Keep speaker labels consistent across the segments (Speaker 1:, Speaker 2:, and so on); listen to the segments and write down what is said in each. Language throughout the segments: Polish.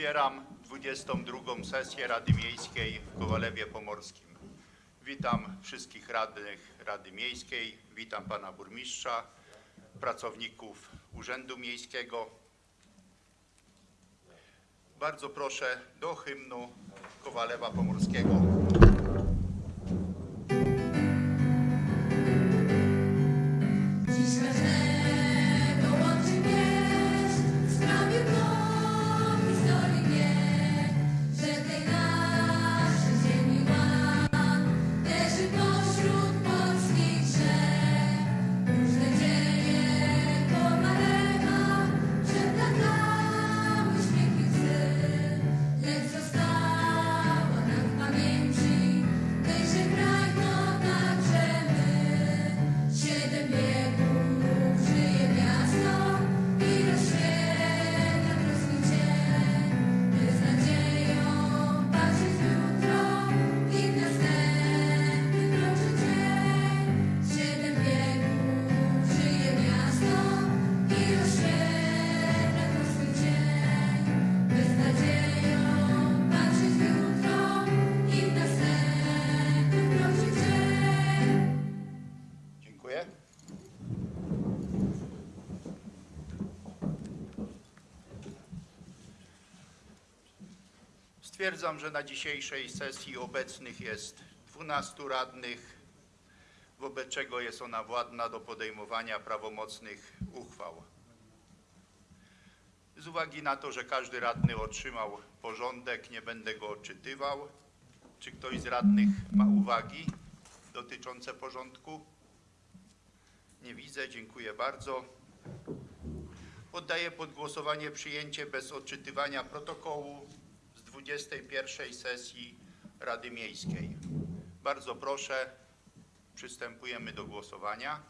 Speaker 1: Otwieram 22 sesję Rady Miejskiej w Kowalewie Pomorskim. Witam wszystkich radnych Rady Miejskiej, witam pana burmistrza, pracowników Urzędu Miejskiego. Bardzo proszę do hymnu Kowalewa Pomorskiego. Stwierdzam, że na dzisiejszej sesji obecnych jest 12 radnych, wobec czego jest ona władna do podejmowania prawomocnych uchwał. Z uwagi na to, że każdy radny otrzymał porządek, nie będę go odczytywał. Czy ktoś z radnych ma uwagi dotyczące porządku? Nie widzę, dziękuję bardzo. Poddaję pod głosowanie przyjęcie bez odczytywania protokołu 21 sesji Rady Miejskiej. Bardzo proszę, przystępujemy do głosowania.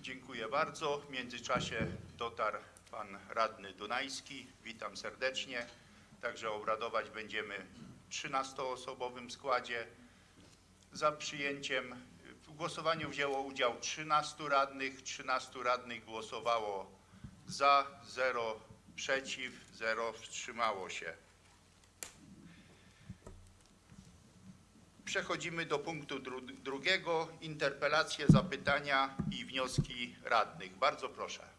Speaker 1: Dziękuję bardzo. W międzyczasie dotarł pan radny Dunajski. Witam serdecznie. Także obradować będziemy w 13-osobowym składzie. Za przyjęciem w głosowaniu wzięło udział 13 radnych. 13 radnych głosowało za, 0 przeciw, 0 wstrzymało się. Przechodzimy do punktu dru drugiego. Interpelacje, zapytania i wnioski radnych. Bardzo proszę.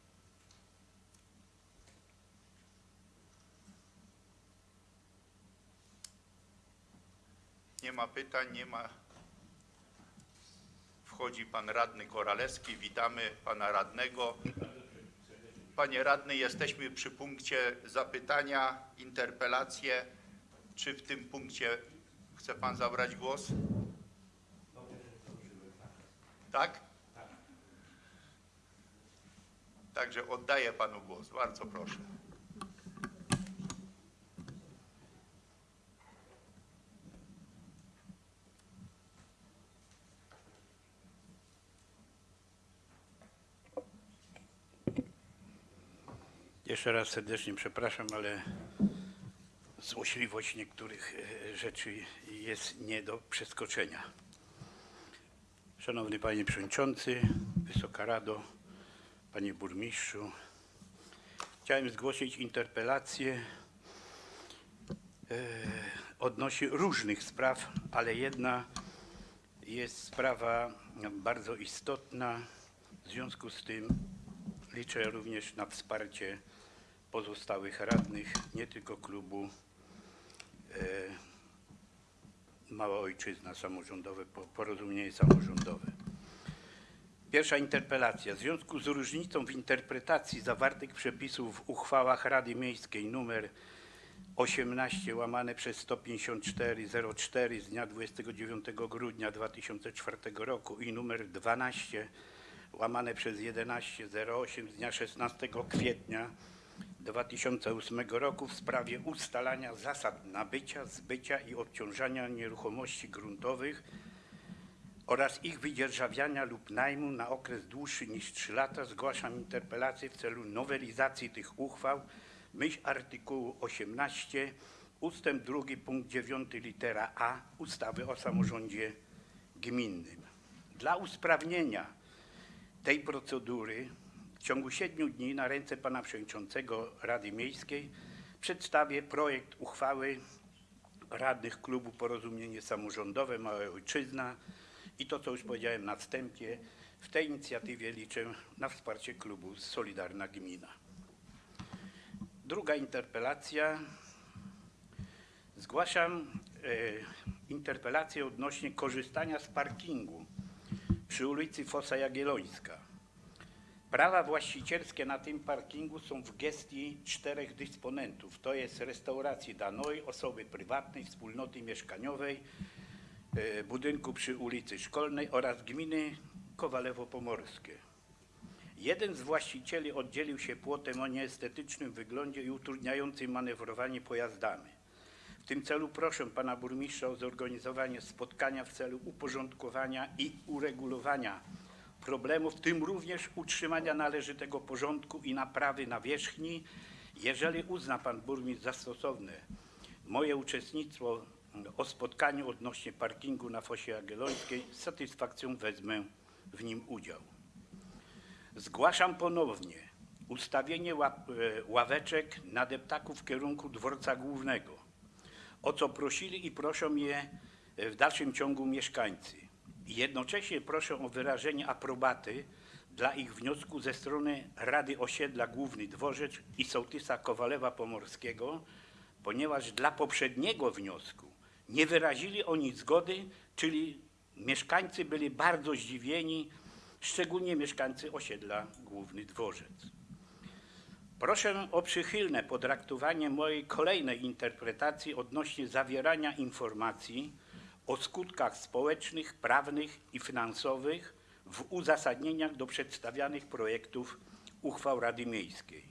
Speaker 1: Nie ma pytań, nie ma. Wchodzi pan radny Koralewski. Witamy pana radnego. Panie radny, jesteśmy przy punkcie zapytania, interpelacje. Czy w tym punkcie chce pan zabrać głos? Tak? Także oddaję panu głos. Bardzo proszę.
Speaker 2: Jeszcze raz serdecznie przepraszam, ale złośliwość niektórych e, rzeczy jest nie do przeskoczenia. Szanowny Panie Przewodniczący, Wysoka Rado, Panie Burmistrzu, chciałem zgłosić interpelację e, odnośnie różnych spraw, ale jedna jest sprawa bardzo istotna. W związku z tym liczę również na wsparcie pozostałych radnych, nie tylko klubu e, Mała Ojczyzna Samorządowe, po- Porozumienie Samorządowe. Pierwsza interpelacja. W związku z różnicą w interpretacji zawartych przepisów w uchwałach Rady Miejskiej nr 18 łamane przez 154 04 z dnia 29 grudnia 2004 roku i numer 12 łamane przez 11 08 z dnia 16 kwietnia 2008 roku w sprawie ustalania zasad nabycia, zbycia i obciążania nieruchomości gruntowych oraz ich wydzierżawiania lub najmu na okres dłuższy niż 3 lata zgłaszam interpelację w celu nowelizacji tych uchwał myśl artykułu 18 ustęp 2 punkt 9 litera A ustawy o samorządzie gminnym. Dla usprawnienia tej procedury w ciągu siedmiu dni na ręce pana przewodniczącego Rady Miejskiej przedstawię projekt uchwały radnych klubu Porozumienie Samorządowe Mała Ojczyzna i to, co już powiedziałem na wstępie, w tej inicjatywie liczę na wsparcie klubu Solidarna Gmina. Druga interpelacja. Zgłaszam e, interpelację odnośnie korzystania z parkingu przy ulicy Fosa Jagiellońska. Prawa właścicielskie na tym parkingu są w gestii czterech dysponentów. To jest restauracji Danoi, osoby prywatnej, wspólnoty mieszkaniowej, e, budynku przy ulicy Szkolnej oraz gminy Kowalewo-Pomorskie. Jeden z właścicieli oddzielił się płotem o nieestetycznym wyglądzie i utrudniającym manewrowanie pojazdami. W tym celu proszę pana burmistrza o zorganizowanie spotkania w celu uporządkowania i uregulowania problemów, w tym również utrzymania należytego porządku i naprawy nawierzchni. Jeżeli uzna pan burmistrz za stosowne moje uczestnictwo o spotkaniu odnośnie parkingu na Fosie Jagiellońskiej, z satysfakcją wezmę w nim udział. Zgłaszam ponownie ustawienie e, ławeczek na deptaku w kierunku dworca głównego, o co prosili i proszą mnie w dalszym ciągu mieszkańcy. Jednocześnie proszę o wyrażenie aprobaty dla ich wniosku ze strony Rady Osiedla Główny Dworzec i sołtysa Kowalewa Pomorskiego, ponieważ dla poprzedniego wniosku nie wyrazili oni zgody, czyli mieszkańcy byli bardzo zdziwieni, szczególnie mieszkańcy osiedla Główny Dworzec. Proszę o przychylne potraktowanie mojej kolejnej interpretacji odnośnie zawierania informacji o skutkach społecznych, prawnych i finansowych w uzasadnieniach do przedstawianych projektów uchwał Rady Miejskiej.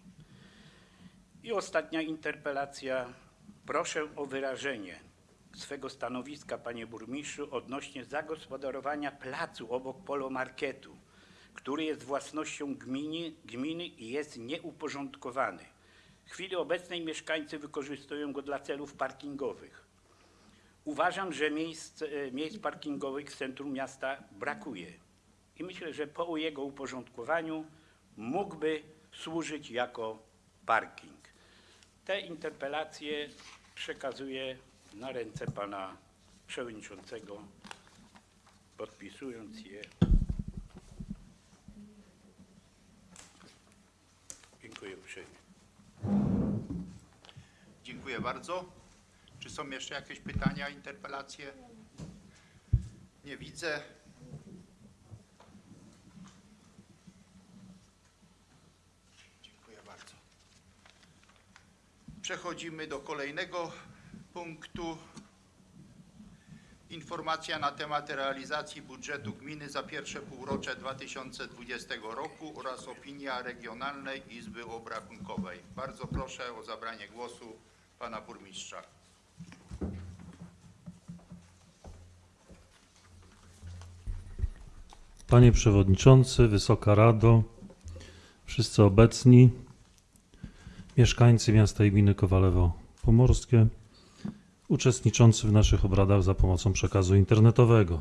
Speaker 2: I ostatnia interpelacja. Proszę o wyrażenie swego stanowiska, panie burmistrzu, odnośnie zagospodarowania placu obok polomarketu, który jest własnością gminy, gminy i jest nieuporządkowany. W chwili obecnej mieszkańcy wykorzystują go dla celów parkingowych. Uważam, że miejsc, e, miejsc parkingowych w centrum miasta brakuje i myślę, że po jego uporządkowaniu mógłby służyć jako parking. Te interpelacje przekazuję na ręce pana przewodniczącego, podpisując je. Dziękuję uprzejmie.
Speaker 1: Dziękuję bardzo. Czy są jeszcze jakieś pytania, interpelacje? Nie widzę. Dziękuję bardzo. Przechodzimy do kolejnego punktu. Informacja na temat realizacji budżetu gminy za pierwsze półrocze 2020 roku oraz opinia Regionalnej Izby Obrachunkowej. Bardzo proszę o zabranie głosu pana burmistrza.
Speaker 3: Panie Przewodniczący, Wysoka Rado, wszyscy obecni, mieszkańcy miasta i gminy Kowalewo Pomorskie, uczestniczący w naszych obradach za pomocą przekazu internetowego.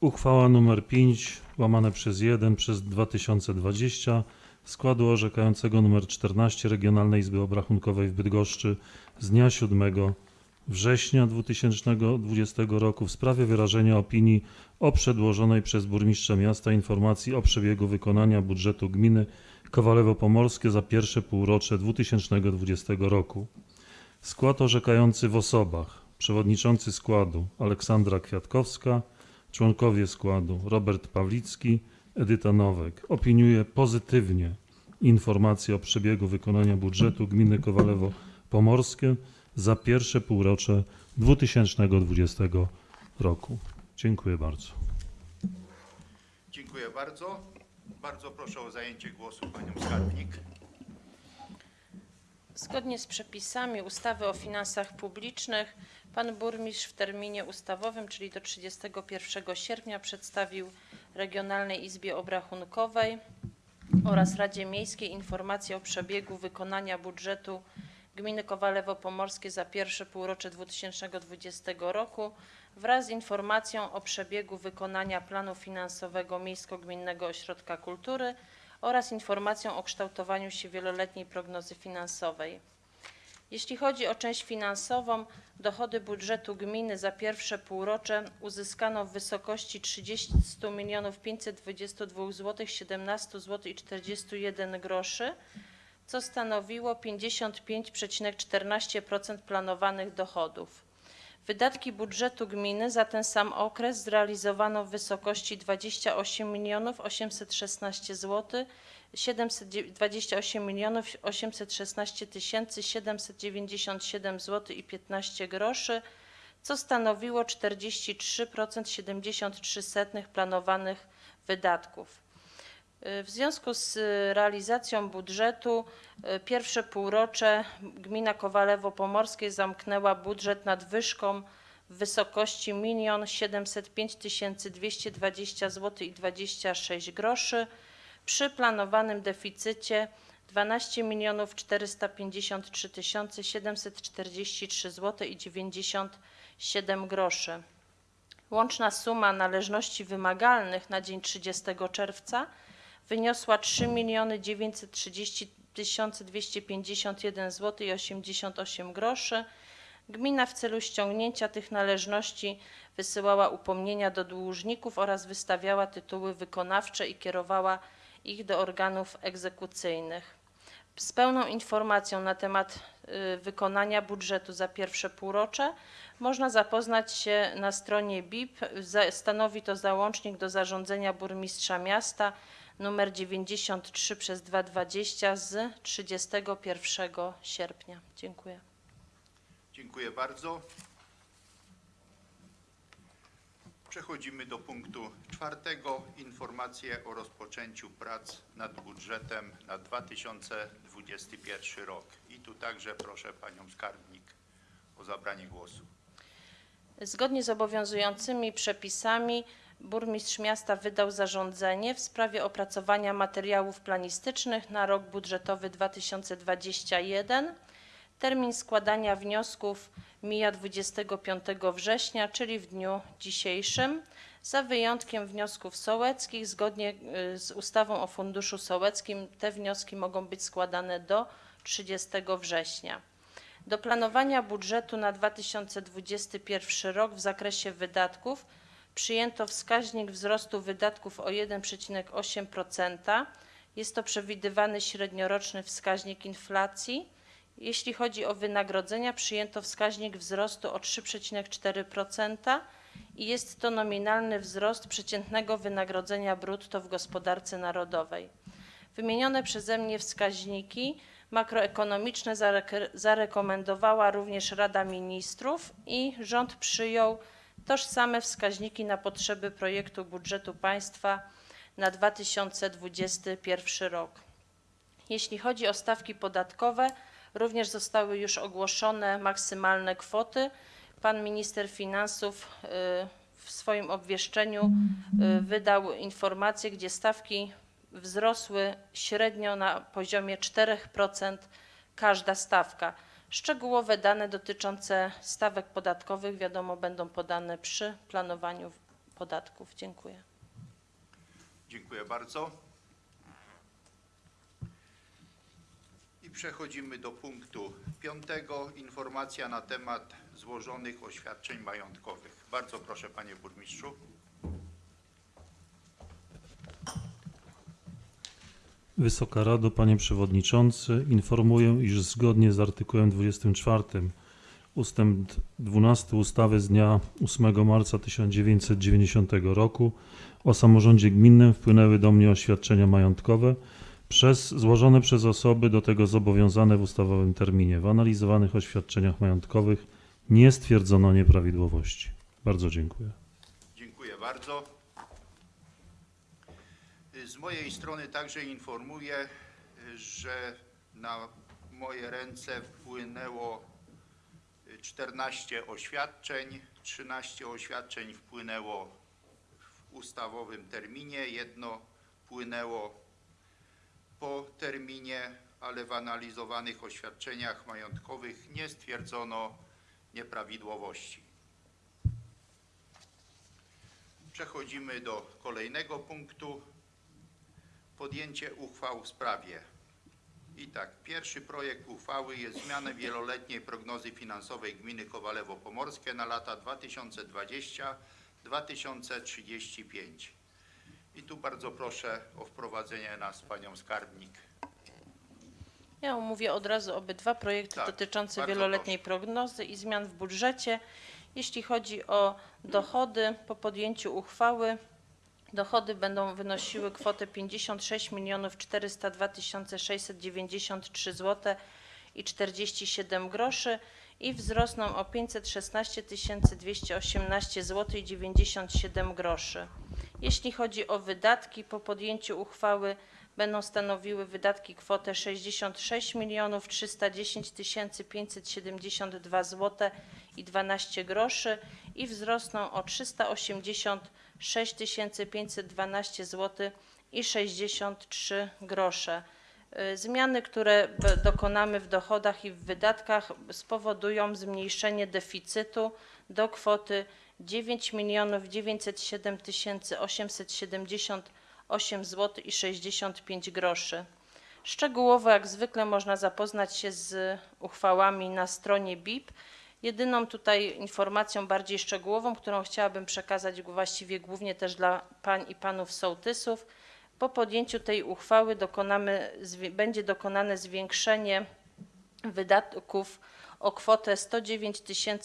Speaker 3: Uchwała nr 5 łamane przez 1 przez 2020 składu orzekającego nr 14 Regionalnej Izby Obrachunkowej w Bydgoszczy z dnia 7 września 2020 roku w sprawie wyrażenia opinii o przedłożonej przez burmistrza miasta informacji o przebiegu wykonania budżetu gminy Kowalewo Pomorskie za pierwsze półrocze 2020 roku. Skład orzekający w osobach przewodniczący składu Aleksandra Kwiatkowska, członkowie składu Robert Pawlicki, Edyta Nowek opiniuje pozytywnie informację o przebiegu wykonania budżetu gminy Kowalewo Pomorskie za pierwsze półrocze 2020 roku. Dziękuję bardzo.
Speaker 1: Dziękuję bardzo. Bardzo proszę o zajęcie głosu panią skarbnik.
Speaker 4: Zgodnie z przepisami ustawy o finansach publicznych pan burmistrz w terminie ustawowym, czyli do 31 sierpnia przedstawił Regionalnej Izbie Obrachunkowej oraz Radzie Miejskiej informację o przebiegu wykonania budżetu Gminy Kowalewo Pomorskie za pierwsze półrocze 2020 roku wraz z informacją o przebiegu wykonania planu finansowego Miejsko-Gminnego Ośrodka Kultury oraz informacją o kształtowaniu się wieloletniej prognozy finansowej. Jeśli chodzi o część finansową, dochody budżetu gminy za pierwsze półrocze uzyskano w wysokości 30 522 zł 17 zł i 41 groszy, co stanowiło 55,14% planowanych dochodów. Wydatki budżetu gminy za ten sam okres zrealizowano w wysokości 28 816 zł 728 milionów 816 tysięcy 797 zł i 15 groszy, co stanowiło 43% planowanych wydatków. W związku z y, realizacją budżetu y, pierwsze półrocze gmina Kowalewo Pomorskie zamknęła budżet nadwyżką w wysokości 1 705 220 zł i 26 groszy przy planowanym deficycie 12 453 743 zł i 97 groszy. Łączna suma należności wymagalnych na dzień 30 czerwca wyniosła 3 930 251 zł i 88 groszy. Gmina w celu ściągnięcia tych należności wysyłała upomnienia do dłużników oraz wystawiała tytuły wykonawcze i kierowała ich do organów egzekucyjnych. Z pełną informacją na temat y, wykonania budżetu za pierwsze półrocze można zapoznać się na stronie BIP. Stanowi to załącznik do zarządzenia burmistrza miasta numer 93 przez 220 z 31 sierpnia. Dziękuję.
Speaker 1: Dziękuję bardzo. Przechodzimy do punktu czwartego. Informacje o rozpoczęciu prac nad budżetem na 2021 rok. I tu także proszę Panią Skarbnik o zabranie głosu.
Speaker 4: Zgodnie z obowiązującymi przepisami burmistrz miasta wydał zarządzenie w sprawie opracowania materiałów planistycznych na rok budżetowy 2021. Termin składania wniosków mija 25 września, czyli w dniu dzisiejszym, za wyjątkiem wniosków sołeckich. Zgodnie y, z ustawą o Funduszu Sołeckim te wnioski mogą być składane do 30 września. Do planowania budżetu na 2021 rok w zakresie wydatków przyjęto wskaźnik wzrostu wydatków o 1,8%. Jest to przewidywany średnioroczny wskaźnik inflacji. Jeśli chodzi o wynagrodzenia, przyjęto wskaźnik wzrostu o 3,4% i jest to nominalny wzrost przeciętnego wynagrodzenia brutto w gospodarce narodowej. Wymienione przeze mnie wskaźniki makroekonomiczne zarek- zarekomendowała również Rada Ministrów i rząd przyjął tożsame wskaźniki na potrzeby projektu budżetu państwa na 2021 rok. Jeśli chodzi o stawki podatkowe, również zostały już ogłoszone maksymalne kwoty. Pan minister finansów y, w swoim obwieszczeniu y, wydał informację, gdzie stawki wzrosły średnio na poziomie 4% każda stawka. Szczegółowe dane dotyczące stawek podatkowych wiadomo będą podane przy planowaniu podatków. Dziękuję.
Speaker 1: Dziękuję bardzo. I przechodzimy do punktu piątego. Informacja na temat złożonych oświadczeń majątkowych. Bardzo proszę Panie Burmistrzu.
Speaker 3: Wysoka Rado, Panie Przewodniczący, informuję, iż zgodnie z artykułem 24 ustęp 12 ustawy z dnia 8 marca 1990 roku o samorządzie gminnym wpłynęły do mnie oświadczenia majątkowe przez, złożone przez osoby do tego zobowiązane w ustawowym terminie. W analizowanych oświadczeniach majątkowych nie stwierdzono nieprawidłowości. Bardzo dziękuję.
Speaker 1: Dziękuję bardzo. Z mojej strony także informuję, że na moje ręce wpłynęło 14 oświadczeń. 13 oświadczeń wpłynęło w ustawowym terminie, jedno wpłynęło po terminie, ale w analizowanych oświadczeniach majątkowych nie stwierdzono nieprawidłowości. Przechodzimy do kolejnego punktu. Podjęcie uchwał w sprawie. I tak, pierwszy projekt uchwały jest zmiana wieloletniej prognozy finansowej gminy Kowalewo Pomorskie na lata 2020-2035. I tu bardzo proszę o wprowadzenie nas panią skarbnik.
Speaker 4: Ja omówię od razu obydwa projekty
Speaker 1: Tak,
Speaker 4: dotyczące wieloletniej prognozy i zmian w budżecie. Jeśli chodzi o dochody, po podjęciu uchwały dochody będą wynosiły kwotę 56 402 693 zł i 47 groszy i wzrosną o 516 218 zł i 97 groszy. Jeśli chodzi o wydatki, po podjęciu uchwały będą stanowiły wydatki kwotę 66 310 572 zł i 12 groszy i wzrosną o 386 512 zł i 63 grosze. Y, Zmiany, które dokonamy w dochodach i w wydatkach spowodują zmniejszenie deficytu do kwoty 9 907 878 zł i 65 groszy. Szczegółowo, jak zwykle, można zapoznać się z uchwałami na stronie BIP. Jedyną tutaj informacją bardziej szczegółową, którą chciałabym przekazać właściwie głównie też dla pań i panów sołtysów, po podjęciu tej uchwały dokonamy, będzie dokonane zwiększenie wydatków o kwotę 109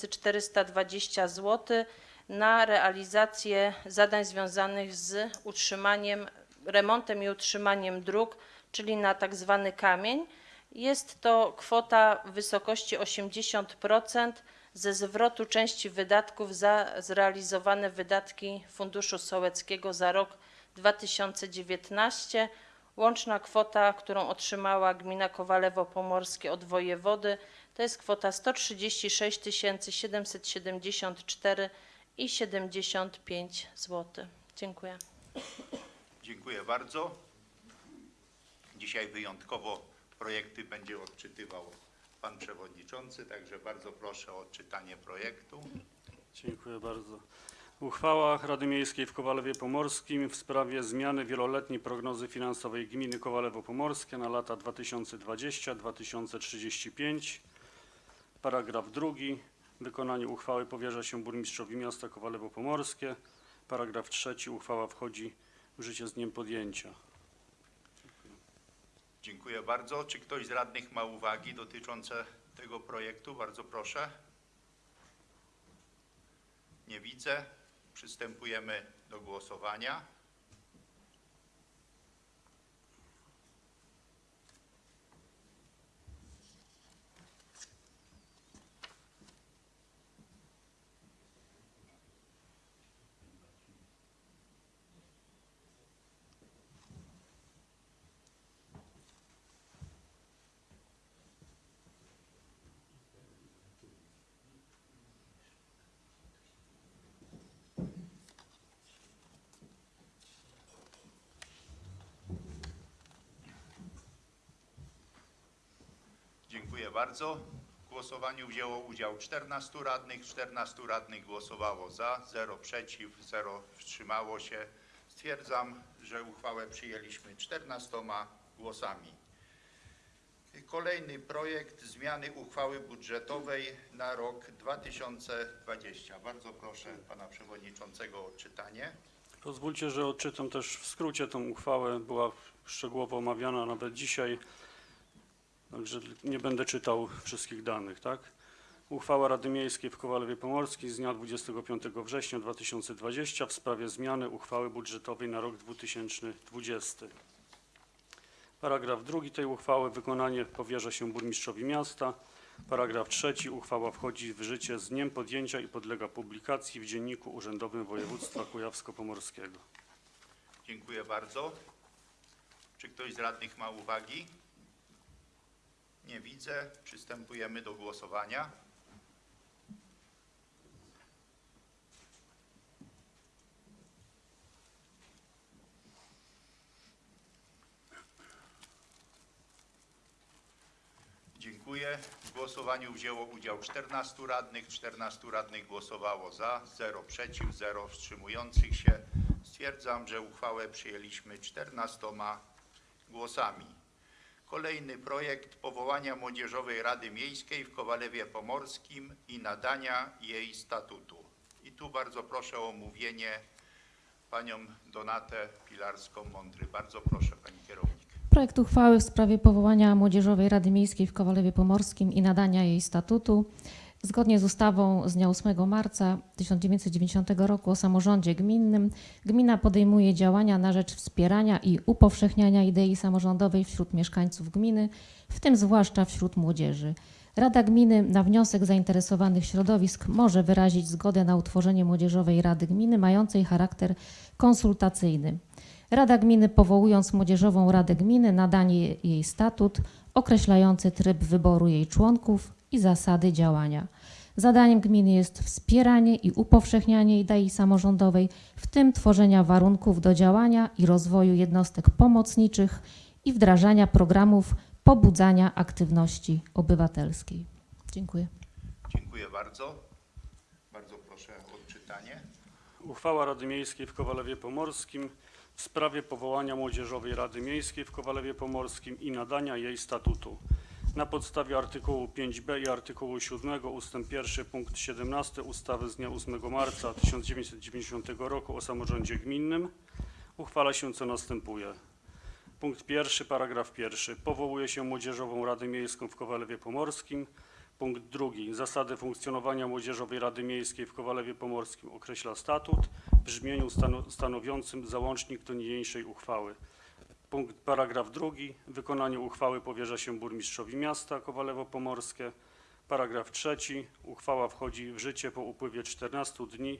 Speaker 4: 420 zł na realizację zadań związanych z utrzymaniem, remontem i utrzymaniem dróg, czyli na tak zwany kamień. Jest to kwota w wysokości 80% ze zwrotu części wydatków za zrealizowane wydatki Funduszu Sołeckiego za rok 2019. Łączna kwota, którą otrzymała gmina Kowalewo Pomorskie od wojewody, to jest kwota 136 774 i 75 zł. Dziękuję.
Speaker 1: Dziękuję bardzo. Dzisiaj wyjątkowo projekty będzie odczytywał pan przewodniczący, także bardzo proszę o odczytanie projektu.
Speaker 5: Dziękuję bardzo. Uchwała Rady Miejskiej w Kowalewie Pomorskim w sprawie zmiany wieloletniej prognozy finansowej gminy Kowalewo Pomorskie na lata 2020-2035. Paragraf drugi. Wykonanie uchwały powierza się burmistrzowi miasta Kowalewo Pomorskie. Paragraf trzeci. Uchwała wchodzi w życie z dniem podjęcia.
Speaker 1: Dziękuję bardzo. Czy ktoś z radnych ma uwagi dotyczące tego projektu? Bardzo proszę. Nie widzę. Przystępujemy do głosowania. Dziękuję bardzo. W głosowaniu wzięło udział 14 radnych. 14 radnych głosowało za, 0 przeciw, 0 wstrzymało się. Stwierdzam, że uchwałę przyjęliśmy 14 głosami. Kolejny projekt zmiany uchwały budżetowej na rok 2020. Bardzo proszę pana przewodniczącego o odczytanie.
Speaker 5: Pozwólcie, że odczytam też w skrócie tą uchwałę. Była szczegółowo omawiana nawet dzisiaj, także nie będę czytał wszystkich danych, tak? Uchwała Rady Miejskiej w Kowalewie Pomorskim z dnia 25 września 2020 w sprawie zmiany uchwały budżetowej na rok 2020. Paragraf drugi tej uchwały. Wykonanie powierza się burmistrzowi miasta. Paragraf trzeci. Uchwała wchodzi w życie z dniem podjęcia i podlega publikacji w Dzienniku Urzędowym Województwa Kujawsko-Pomorskiego.
Speaker 1: Dziękuję bardzo. Czy ktoś z radnych ma uwagi? Nie widzę. Przystępujemy do głosowania. Dziękuję. W głosowaniu wzięło udział 14 radnych. 14 radnych głosowało za, 0 przeciw, 0 wstrzymujących się. Stwierdzam, że uchwałę przyjęliśmy 14 głosami. Kolejny projekt powołania Młodzieżowej Rady Miejskiej w Kowalewie Pomorskim i nadania jej statutu. I tu bardzo proszę o omówienie panią Donatę Pilarską-Mądry. Bardzo proszę pani kierownik.
Speaker 6: Projekt uchwały w sprawie powołania Młodzieżowej Rady Miejskiej w Kowalewie Pomorskim i nadania jej statutu. Zgodnie z ustawą z dnia 8 marca 1990 roku o samorządzie gminnym, gmina podejmuje działania na rzecz wspierania i upowszechniania idei samorządowej wśród mieszkańców gminy, w tym zwłaszcza wśród młodzieży. Rada Gminy na wniosek zainteresowanych środowisk może wyrazić zgodę na utworzenie Młodzieżowej Rady Gminy mającej charakter konsultacyjny. Rada Gminy powołując Młodzieżową Radę Gminy nadanie jej statut określający tryb wyboru jej członków i zasady działania. Zadaniem gminy jest wspieranie i upowszechnianie idei samorządowej, w tym tworzenia warunków do działania i rozwoju jednostek pomocniczych i wdrażania programów pobudzania aktywności obywatelskiej. Dziękuję.
Speaker 1: Dziękuję bardzo. Bardzo proszę o odczytanie.
Speaker 5: Uchwała Rady Miejskiej w Kowalewie Pomorskim w sprawie powołania Młodzieżowej Rady Miejskiej w Kowalewie Pomorskim i nadania jej statutu. Na podstawie artykułu 5b i artykułu 7 ust. 1 punkt 17 ustawy z dnia 8 marca 1990 roku o samorządzie gminnym uchwala się co następuje. Punkt pierwszy, paragraf pierwszy. Powołuje się Młodzieżową Radę Miejską w Kowalewie Pomorskim. Punkt drugi. Zasady funkcjonowania Młodzieżowej Rady Miejskiej w Kowalewie Pomorskim określa statut w brzmieniu stano- stanowiącym załącznik do niniejszej uchwały. Punkt paragraf drugi. Wykonanie uchwały powierza się burmistrzowi miasta Kowalewo Pomorskie. Paragraf trzeci. Uchwała wchodzi w życie po upływie 14 dni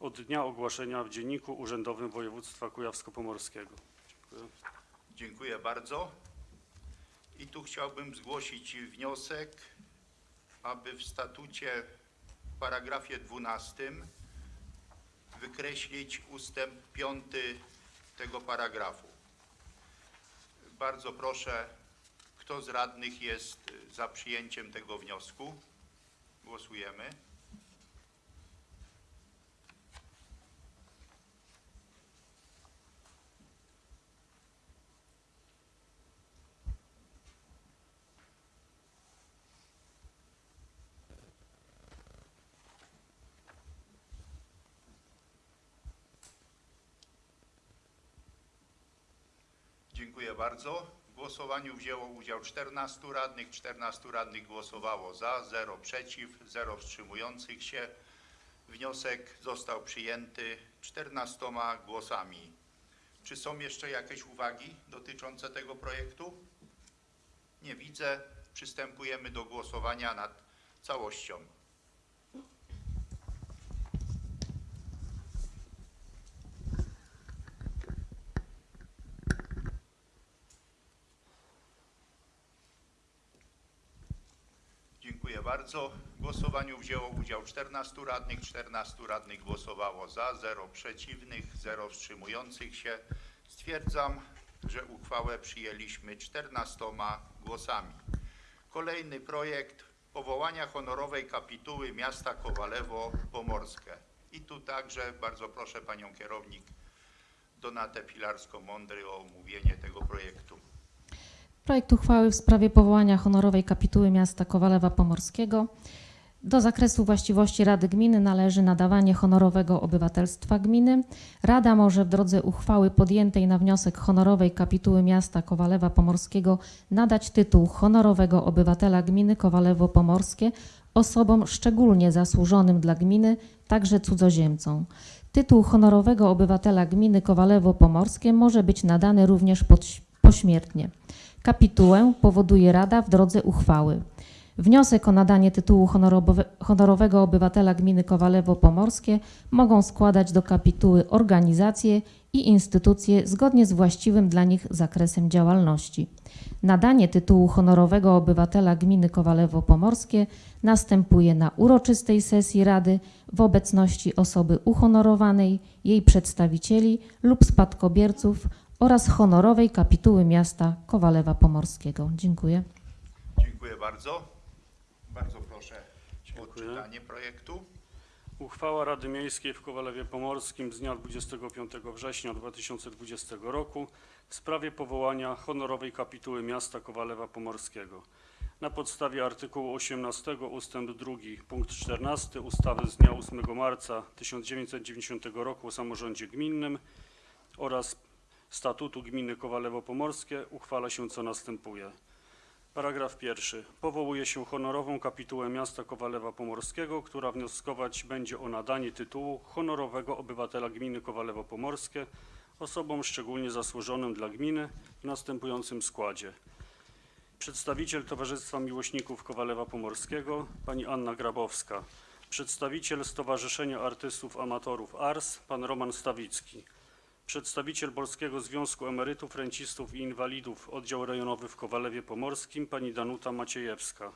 Speaker 5: od dnia ogłoszenia w Dzienniku Urzędowym Województwa Kujawsko-Pomorskiego. Dziękuję.
Speaker 1: Dziękuję bardzo. I tu chciałbym zgłosić wniosek, aby w statucie w paragrafie 12 wykreślić ustęp 5 tego paragrafu. Bardzo proszę, kto z radnych jest za przyjęciem tego wniosku? Głosujemy. Dziękuję bardzo. W głosowaniu wzięło udział 14 radnych. 14 radnych głosowało za, 0 przeciw, 0 wstrzymujących się. Wniosek został przyjęty 14 głosami. Czy są jeszcze jakieś uwagi dotyczące tego projektu? Nie widzę. Przystępujemy do głosowania nad całością. Dziękuję bardzo. Głosowaniu wzięło udział 14 radnych. 14 radnych głosowało za, 0 przeciwnych, 0 wstrzymujących się. Stwierdzam, że uchwałę przyjęliśmy 14 głosami. Kolejny projekt powołania honorowej kapituły miasta Kowalewo Pomorskie. I tu także bardzo proszę panią kierownik Donatę Pilarską-Mądry o omówienie tego projektu.
Speaker 6: Projekt uchwały w sprawie powołania honorowej kapituły miasta Kowalewa Pomorskiego. Do zakresu właściwości Rady Gminy należy nadawanie honorowego obywatelstwa gminy. Rada może w drodze uchwały podjętej na wniosek honorowej kapituły miasta Kowalewa Pomorskiego nadać tytuł honorowego obywatela gminy Kowalewo Pomorskie osobom szczególnie zasłużonym dla gminy, także cudzoziemcom. Tytuł honorowego obywatela gminy Kowalewo Pomorskie może być nadany również pośmiertnie. Kapitułę powoduje Rada w drodze uchwały. Wniosek o nadanie tytułu honorowe- honorowego obywatela gminy Kowalewo Pomorskie mogą składać do kapituły organizacje i instytucje zgodnie z właściwym dla nich zakresem działalności. Nadanie tytułu honorowego obywatela gminy Kowalewo Pomorskie następuje na uroczystej sesji Rady w obecności osoby uhonorowanej, jej przedstawicieli lub spadkobierców oraz honorowej kapituły miasta Kowalewa Pomorskiego. Dziękuję.
Speaker 1: Dziękuję bardzo. bardzo. Proszę o
Speaker 5: Dziękuję.
Speaker 1: odczytanie projektu.
Speaker 5: Uchwała Rady Miejskiej w Kowalewie Pomorskim z dnia 25 września 2020 roku w sprawie powołania honorowej kapituły miasta Kowalewa Pomorskiego. Na podstawie artykułu 18 ustęp 2 punkt 14 ustawy z dnia 8 marca 1990 roku o samorządzie gminnym oraz statutu gminy Kowalewo Pomorskie uchwala się co następuje. Paragraf pierwszy. Powołuje się honorową kapitułę miasta Kowalewa Pomorskiego, która wnioskować będzie o nadanie tytułu honorowego obywatela gminy Kowalewo Pomorskie osobom szczególnie zasłużonym dla gminy w następującym składzie. Przedstawiciel Towarzystwa Miłośników Kowalewa Pomorskiego pani Anna Grabowska. Przedstawiciel Stowarzyszenia Artystów Amatorów ARS pan Roman Stawicki. Przedstawiciel Polskiego Związku Emerytów, Rencistów i Inwalidów Oddział Rejonowy w Kowalewie Pomorskim pani Danuta Maciejewska.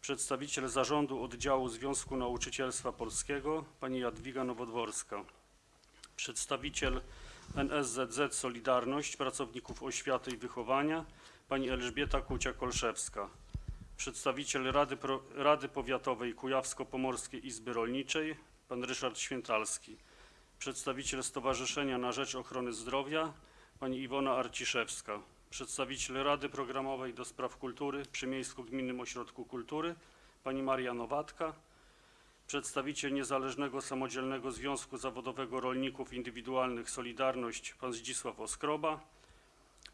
Speaker 5: Przedstawiciel Zarządu Oddziału Związku Nauczycielstwa Polskiego pani Jadwiga Nowodworska. Przedstawiciel NSZZ Solidarność Pracowników Oświaty i Wychowania pani Elżbieta Kucia-Kolszewska. Przedstawiciel Rady, Pro, Rady Powiatowej Kujawsko-Pomorskiej Izby Rolniczej pan Ryszard Świętalski przedstawiciel Stowarzyszenia na Rzecz Ochrony Zdrowia pani Iwona Arciszewska, przedstawiciel Rady Programowej do Spraw Kultury przy Miejsko-Gminnym Ośrodku Kultury pani Maria Nowatka, przedstawiciel Niezależnego Samodzielnego Związku Zawodowego Rolników Indywidualnych Solidarność pan Zdzisław Oskroba,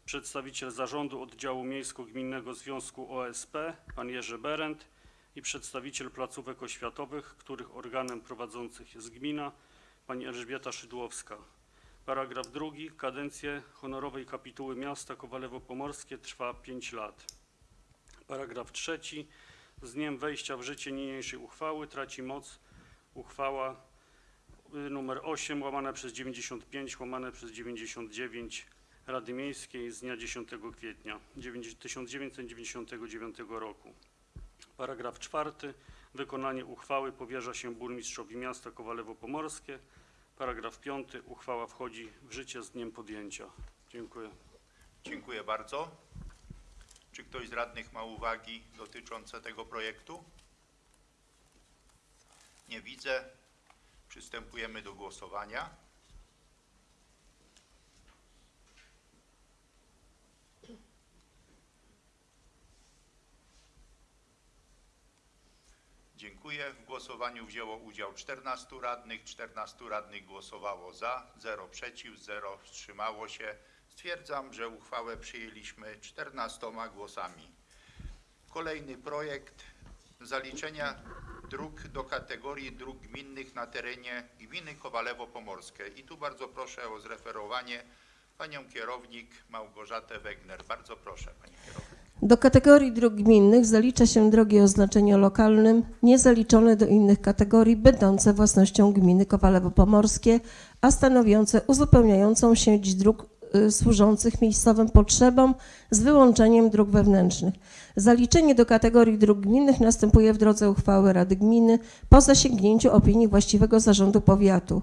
Speaker 5: przedstawiciel Zarządu Oddziału Miejsko-Gminnego Związku OSP pan Jerzy Berend i przedstawiciel placówek oświatowych, których organem prowadzących jest gmina, Pani Elżbieta Szydłowska. Paragraf drugi. Kadencję honorowej kapituły miasta Kowalewo Pomorskie trwa 5 lat. Paragraf trzeci. Z dniem wejścia w życie niniejszej uchwały traci moc uchwała y, numer 8 łamane przez 95 łamane przez 99 Rady Miejskiej z dnia 10 kwietnia 1999 roku. Paragraf czwarty. Wykonanie uchwały powierza się burmistrzowi miasta Kowalewo Pomorskie. Paragraf 5. Uchwała wchodzi w życie z dniem podjęcia. Dziękuję.
Speaker 1: Dziękuję bardzo. Czy ktoś z radnych ma uwagi dotyczące tego projektu? Nie widzę. Przystępujemy do głosowania. Dziękuję. W głosowaniu wzięło udział 14 radnych. 14 radnych głosowało za, 0 przeciw, 0 wstrzymało się. Stwierdzam, że uchwałę przyjęliśmy 14 głosami. Kolejny projekt zaliczenia dróg do kategorii dróg gminnych na terenie gminy Kowalewo Pomorskie. I tu bardzo proszę o zreferowanie panią kierownik Małgorzatę Wegner. Bardzo proszę pani kierownik.
Speaker 7: Do kategorii dróg gminnych zalicza się drogi o znaczeniu lokalnym, niezaliczone do innych kategorii, będące własnością gminy Kowalewo Pomorskie, a stanowiące uzupełniającą sieć dróg y, służących miejscowym potrzebom z wyłączeniem dróg wewnętrznych. Zaliczenie do kategorii dróg gminnych następuje w drodze uchwały Rady Gminy po zasięgnięciu opinii właściwego zarządu powiatu.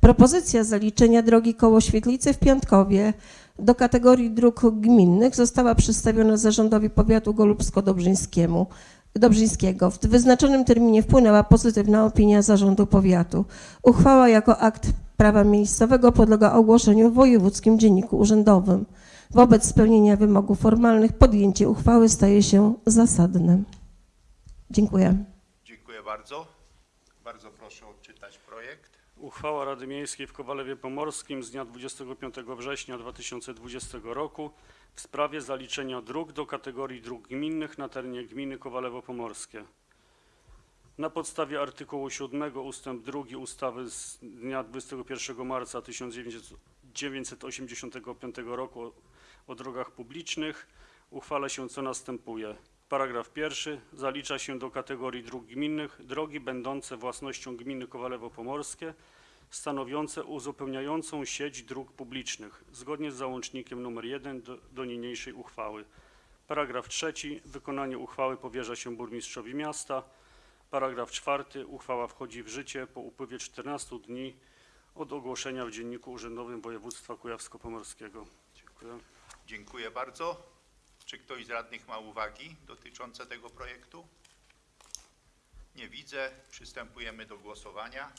Speaker 7: Propozycja zaliczenia drogi koło Świetlicy w Piątkowie do kategorii dróg gminnych została przedstawiona zarządowi powiatu golubsko-dobrzyńskiemu. Dobrzyńskiego. W wyznaczonym terminie wpłynęła pozytywna opinia zarządu powiatu. Uchwała jako akt prawa miejscowego podlega ogłoszeniu w wojewódzkim dzienniku urzędowym. Wobec spełnienia wymogów formalnych podjęcie uchwały staje się zasadne. Dziękuję.
Speaker 1: Dziękuję bardzo.
Speaker 5: Uchwała Rady Miejskiej w Kowalewie Pomorskim z dnia 25 września 2020 roku w sprawie zaliczenia dróg do kategorii dróg gminnych na terenie gminy Kowalewo Pomorskie. Na podstawie artykułu 7 ustęp 2 ustawy z dnia 21 marca 1985 roku o, o drogach publicznych uchwala się co następuje. Paragraf pierwszy. Zalicza się do kategorii dróg gminnych drogi będące własnością gminy Kowalewo Pomorskie stanowiące uzupełniającą sieć dróg publicznych zgodnie z załącznikiem nr 1 do, do niniejszej uchwały. Paragraf trzeci. Wykonanie uchwały powierza się burmistrzowi miasta. Paragraf czwarty. Uchwała wchodzi w życie po upływie 14 dni od ogłoszenia w Dzienniku Urzędowym Województwa Kujawsko-Pomorskiego. Dziękuję.
Speaker 1: Dziękuję bardzo. Czy ktoś z radnych ma uwagi dotyczące tego projektu? Nie widzę. Przystępujemy do głosowania.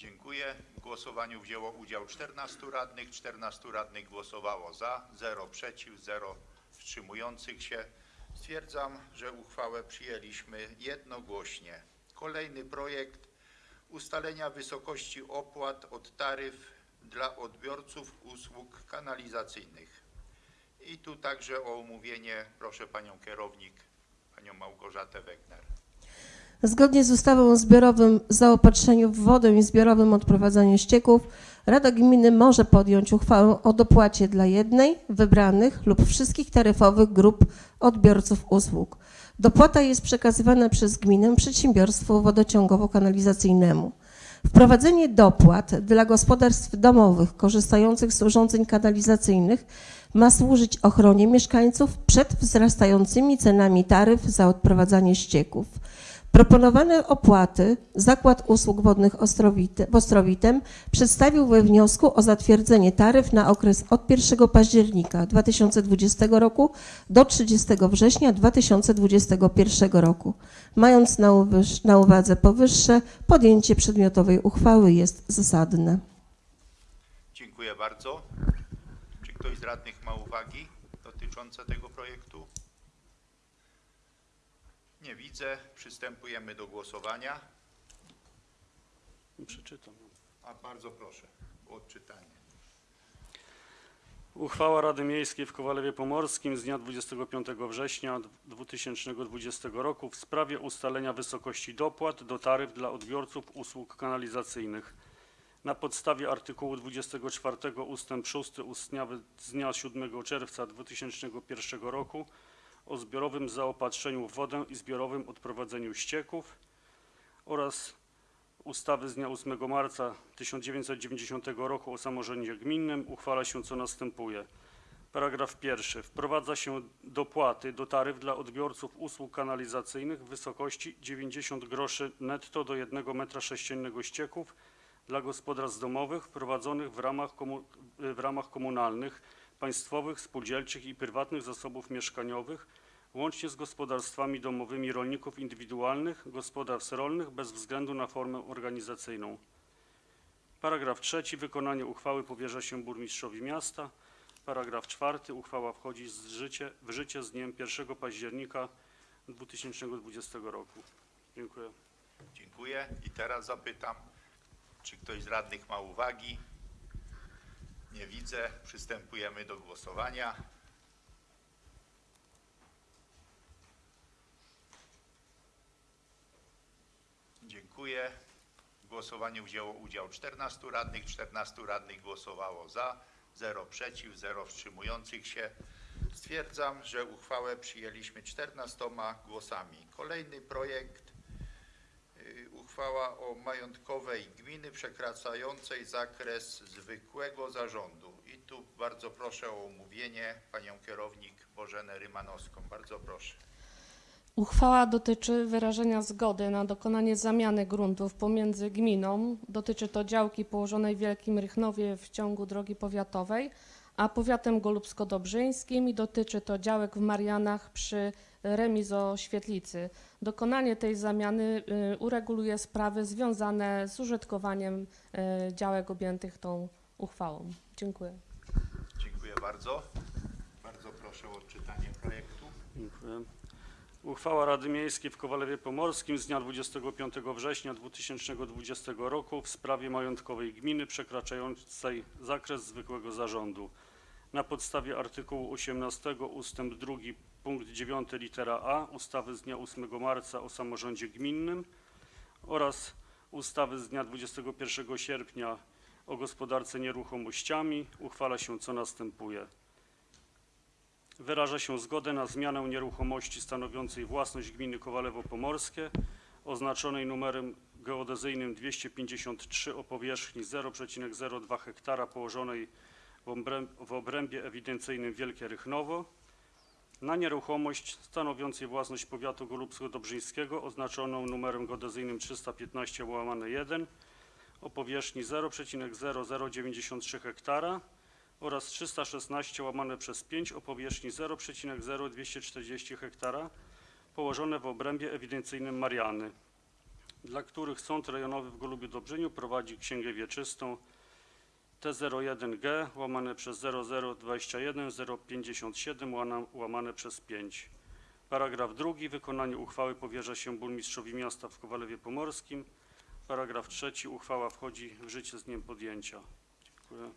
Speaker 1: Dziękuję. W głosowaniu wzięło udział 14 radnych. 14 radnych głosowało za, 0 przeciw, 0 wstrzymujących się. Stwierdzam, że uchwałę przyjęliśmy jednogłośnie. Kolejny projekt ustalenia wysokości opłat od taryf dla odbiorców usług kanalizacyjnych. I tu także o omówienie proszę panią kierownik, panią Małgorzatę Wegner.
Speaker 7: Zgodnie z ustawą o zbiorowym zaopatrzeniu w wodę i zbiorowym odprowadzaniu ścieków, Rada Gminy może podjąć uchwałę o dopłacie dla jednej, wybranych lub wszystkich taryfowych grup odbiorców usług. Dopłata jest przekazywana przez gminę przedsiębiorstwu wodociągowo-kanalizacyjnemu. Wprowadzenie dopłat dla gospodarstw domowych korzystających z urządzeń kanalizacyjnych ma służyć ochronie mieszkańców przed wzrastającymi cenami taryf za odprowadzanie ścieków. Proponowane opłaty Zakład Usług Wodnych w Ostrowitem przedstawił we wniosku o zatwierdzenie taryf na okres od 1 października 2020 roku do 30 września 2021 roku. Mając na uwadze powyższe, podjęcie przedmiotowej uchwały jest zasadne.
Speaker 1: Dziękuję bardzo. Czy ktoś z radnych ma uwagi dotyczące tego projektu? Nie widzę. Przystępujemy do głosowania.
Speaker 5: Przeczytam.
Speaker 1: A bardzo proszę o odczytanie.
Speaker 5: Uchwała Rady Miejskiej w Kowalewie Pomorskim z dnia 25 września 2020 roku w sprawie ustalenia wysokości dopłat do taryf dla odbiorców usług kanalizacyjnych. Na podstawie artykułu 24 ust. 6 ustawy z dnia 7 czerwca 2001 roku o zbiorowym zaopatrzeniu w wodę i zbiorowym odprowadzeniu ścieków oraz ustawy z dnia 8 marca 1990 roku o samorządzie gminnym uchwala się co następuje. Paragraf pierwszy. Wprowadza się dopłaty do taryf dla odbiorców usług kanalizacyjnych w wysokości 90 groszy netto do 1 metra sześciennego ścieków dla gospodarstw domowych prowadzonych w ramach, w ramach komunalnych, państwowych, spółdzielczych i prywatnych zasobów mieszkaniowych, łącznie z gospodarstwami domowymi rolników indywidualnych, gospodarstw rolnych bez względu na formę organizacyjną. Paragraf trzeci. Wykonanie uchwały powierza się burmistrzowi miasta. Paragraf czwarty. Uchwała wchodzi z życie, w życie z dniem 1 października 2020 roku. Dziękuję.
Speaker 1: Dziękuję. I teraz zapytam, czy ktoś z radnych ma uwagi? Nie widzę. Przystępujemy do głosowania. Dziękuję. W głosowaniu wzięło udział 14 radnych. 14 radnych głosowało za, 0 przeciw, 0 wstrzymujących się. Stwierdzam, że uchwałę przyjęliśmy 14 głosami. Kolejny projekt Y, uchwała o majątkowej gminy przekraczającej zakres zwykłego zarządu. I tu bardzo proszę o omówienie panią kierownik Bożenę Rymanowską. Bardzo proszę.
Speaker 8: Uchwała dotyczy wyrażenia zgody na dokonanie zamiany gruntów pomiędzy gminą, dotyczy to działki położonej w Wielkim Rychnowie w ciągu drogi powiatowej, a powiatem golubsko-dobrzyńskim i dotyczy to działek w Marianach przy remizo Świetlicy. Dokonanie tej zamiany y, ureguluje sprawy związane z użytkowaniem y, działek objętych tą uchwałą. Dziękuję.
Speaker 1: Dziękuję bardzo. Bardzo proszę o odczytanie projektu.
Speaker 5: Dziękuję. Uchwała Rady Miejskiej w Kowalewie Pomorskim z dnia 25 września 2020 roku w sprawie majątkowej gminy przekraczającej zakres zwykłego zarządu. Na podstawie artykułu 18 ust. 2 punkt 9 litera A ustawy z dnia 8 marca o samorządzie gminnym oraz ustawy z dnia 21 sierpnia o gospodarce nieruchomościami uchwala się co następuje. Wyraża się zgodę na zmianę nieruchomości stanowiącej własność gminy Kowalewo Pomorskie oznaczonej numerem geodezyjnym 253 o powierzchni 0,02 hektara położonej w obręb- w obrębie ewidencyjnym Wielkie Rychnowo. Na nieruchomość stanowiącej własność powiatu golubsko-dobrzyńskiego oznaczoną numerem geodezyjnym 315 łamane 1 o powierzchni 0,0093 hektara oraz 316 łamane przez 5 o powierzchni 0,0240 hektara położone w obrębie ewidencyjnym Mariany, dla których Sąd Rejonowy w Golubiu Dobrzyniu prowadzi księgę wieczystą T01G łamane przez 0021 057 łana- łamane przez 5. Paragraf drugi. Wykonanie uchwały powierza się burmistrzowi miasta w Kowalewie Pomorskim. Paragraf trzeci. Uchwała wchodzi w życie z dniem podjęcia. Dziękuję.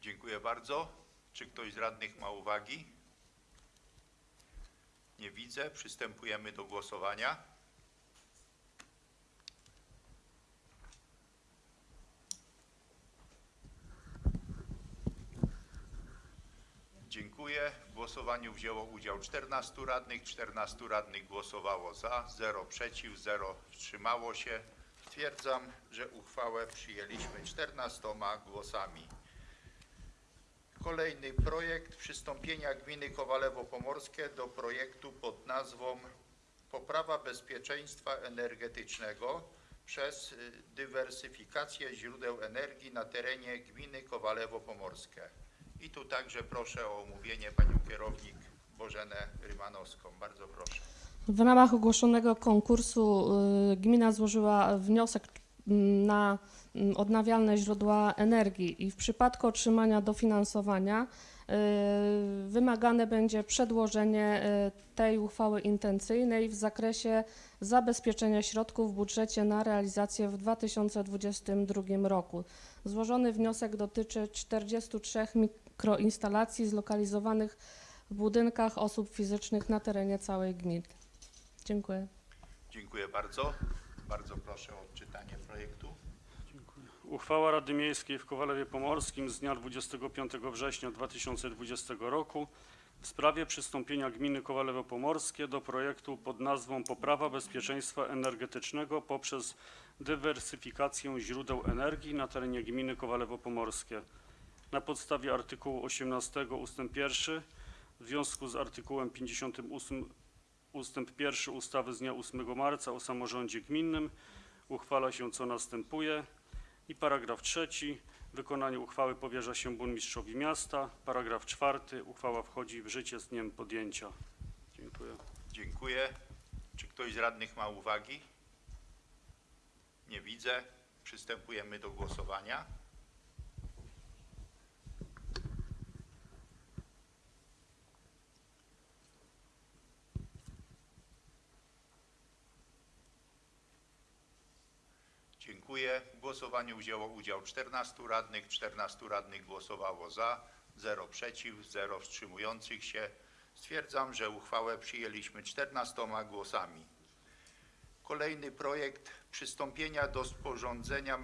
Speaker 1: Dziękuję bardzo. Czy ktoś z radnych ma uwagi? Nie widzę. Przystępujemy do głosowania. Dziękuję. W głosowaniu wzięło udział 14 radnych. 14 radnych głosowało za, 0 przeciw, 0 wstrzymało się. Stwierdzam, że uchwałę przyjęliśmy 14 głosami. Kolejny projekt przystąpienia gminy Kowalewo Pomorskie do projektu pod nazwą Poprawa bezpieczeństwa energetycznego przez y, dywersyfikację źródeł energii na terenie gminy Kowalewo Pomorskie. I tu także proszę o omówienie panią kierownik Bożenę Rymanowską. Bardzo proszę.
Speaker 8: W ramach ogłoszonego konkursu y, gmina złożyła wniosek na mm, odnawialne źródła energii i w przypadku otrzymania dofinansowania y, wymagane będzie przedłożenie y, tej uchwały intencyjnej w zakresie zabezpieczenia środków w budżecie na realizację w 2022 roku. Złożony wniosek dotyczy 43 mikroinstalacji zlokalizowanych w budynkach osób fizycznych na terenie całej gminy. Dziękuję.
Speaker 1: Dziękuję bardzo. Bardzo proszę o.
Speaker 5: Uchwała Rady Miejskiej w Kowalewie Pomorskim z dnia 25 września 2020 roku w sprawie przystąpienia gminy Kowalewo Pomorskie do projektu pod nazwą Poprawa bezpieczeństwa energetycznego poprzez dywersyfikację źródeł energii na terenie gminy Kowalewo Pomorskie. Na podstawie artykułu 18 ust. 1 w związku z artykułem 58 ustęp 1 ustawy z dnia 8 marca o samorządzie gminnym uchwala się co następuje. I paragraf trzeci. Wykonanie uchwały powierza się burmistrzowi miasta. Paragraf czwarty. Uchwała wchodzi w życie z dniem podjęcia. Dziękuję.
Speaker 1: Dziękuję. Czy ktoś z radnych ma uwagi? Nie widzę. Przystępujemy do głosowania. Dziękuję. W głosowaniu wzięło udział 14 radnych. 14 radnych głosowało za, 0 przeciw, 0 wstrzymujących się. Stwierdzam, że uchwałę przyjęliśmy 14 głosami. Kolejny projekt przystąpienia do sporządzenia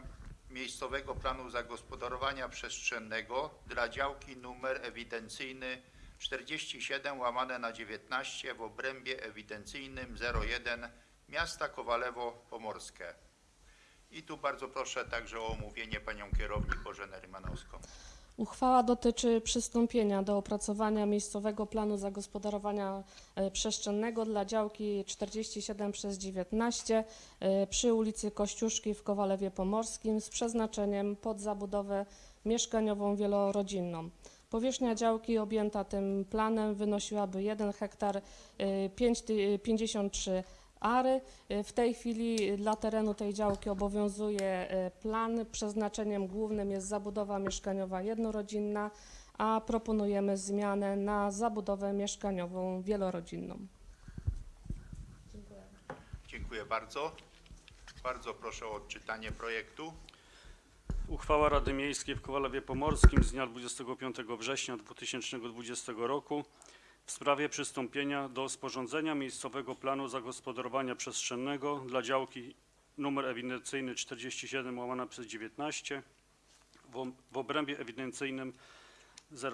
Speaker 1: miejscowego planu zagospodarowania przestrzennego dla działki numer ewidencyjny 47 łamane na 19 w obrębie ewidencyjnym 01 miasta Kowalewo Pomorskie. I tu bardzo proszę także o omówienie panią kierownik Bożenę Rymanowską.
Speaker 8: Uchwała dotyczy przystąpienia do opracowania miejscowego planu zagospodarowania e, przestrzennego dla działki 47 przez 19 e, przy ulicy Kościuszki w Kowalewie Pomorskim z przeznaczeniem pod zabudowę mieszkaniową wielorodzinną. Powierzchnia działki objęta tym planem wynosiłaby 1 hektar e, 5 ty- 53 ary. E, W tej chwili dla terenu tej działki obowiązuje e, plan. Przeznaczeniem głównym jest zabudowa mieszkaniowa jednorodzinna, a proponujemy zmianę na zabudowę mieszkaniową wielorodzinną.
Speaker 1: Dziękuję bardzo. Bardzo proszę o odczytanie projektu.
Speaker 5: Uchwała Rady Miejskiej w Kowalewie Pomorskim z dnia 25 września 2020 roku w sprawie przystąpienia do sporządzenia miejscowego planu zagospodarowania przestrzennego dla działki numer ewidencyjny 47 łamane przez 19 w, o- w obrębie ewidencyjnym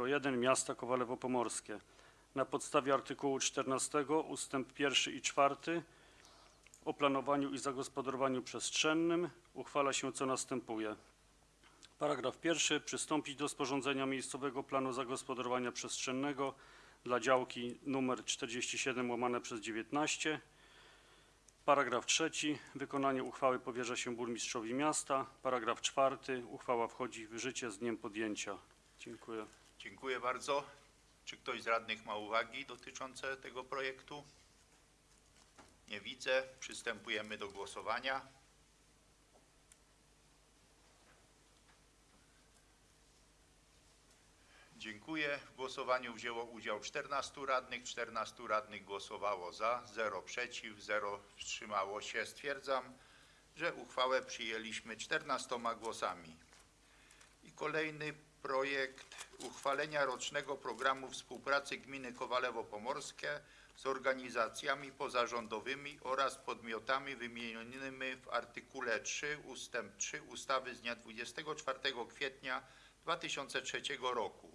Speaker 5: 01 miasta Kowalewo Pomorskie. Na podstawie artykułu 14 ustęp 1 i 4 o planowaniu i zagospodarowaniu przestrzennym uchwala się co następuje. Paragraf pierwszy. Przystąpić do sporządzenia miejscowego planu zagospodarowania przestrzennego dla działki numer 47 łamane przez 19. Paragraf trzeci. Wykonanie uchwały powierza się burmistrzowi miasta. Paragraf czwarty. Uchwała wchodzi w życie z dniem podjęcia. Dziękuję.
Speaker 1: Dziękuję bardzo. Czy ktoś z radnych ma uwagi dotyczące tego projektu? Nie widzę. Przystępujemy do głosowania. Dziękuję. W głosowaniu wzięło udział 14 radnych. 14 radnych głosowało za, 0 przeciw, 0 wstrzymało się. Stwierdzam, że uchwałę przyjęliśmy 14 głosami. I kolejny projekt uchwalenia rocznego programu współpracy gminy Kowalewo Pomorskie z organizacjami pozarządowymi oraz podmiotami wymienionymi w artykule 3 ustęp 3 ustawy z dnia 24 kwietnia 2003 roku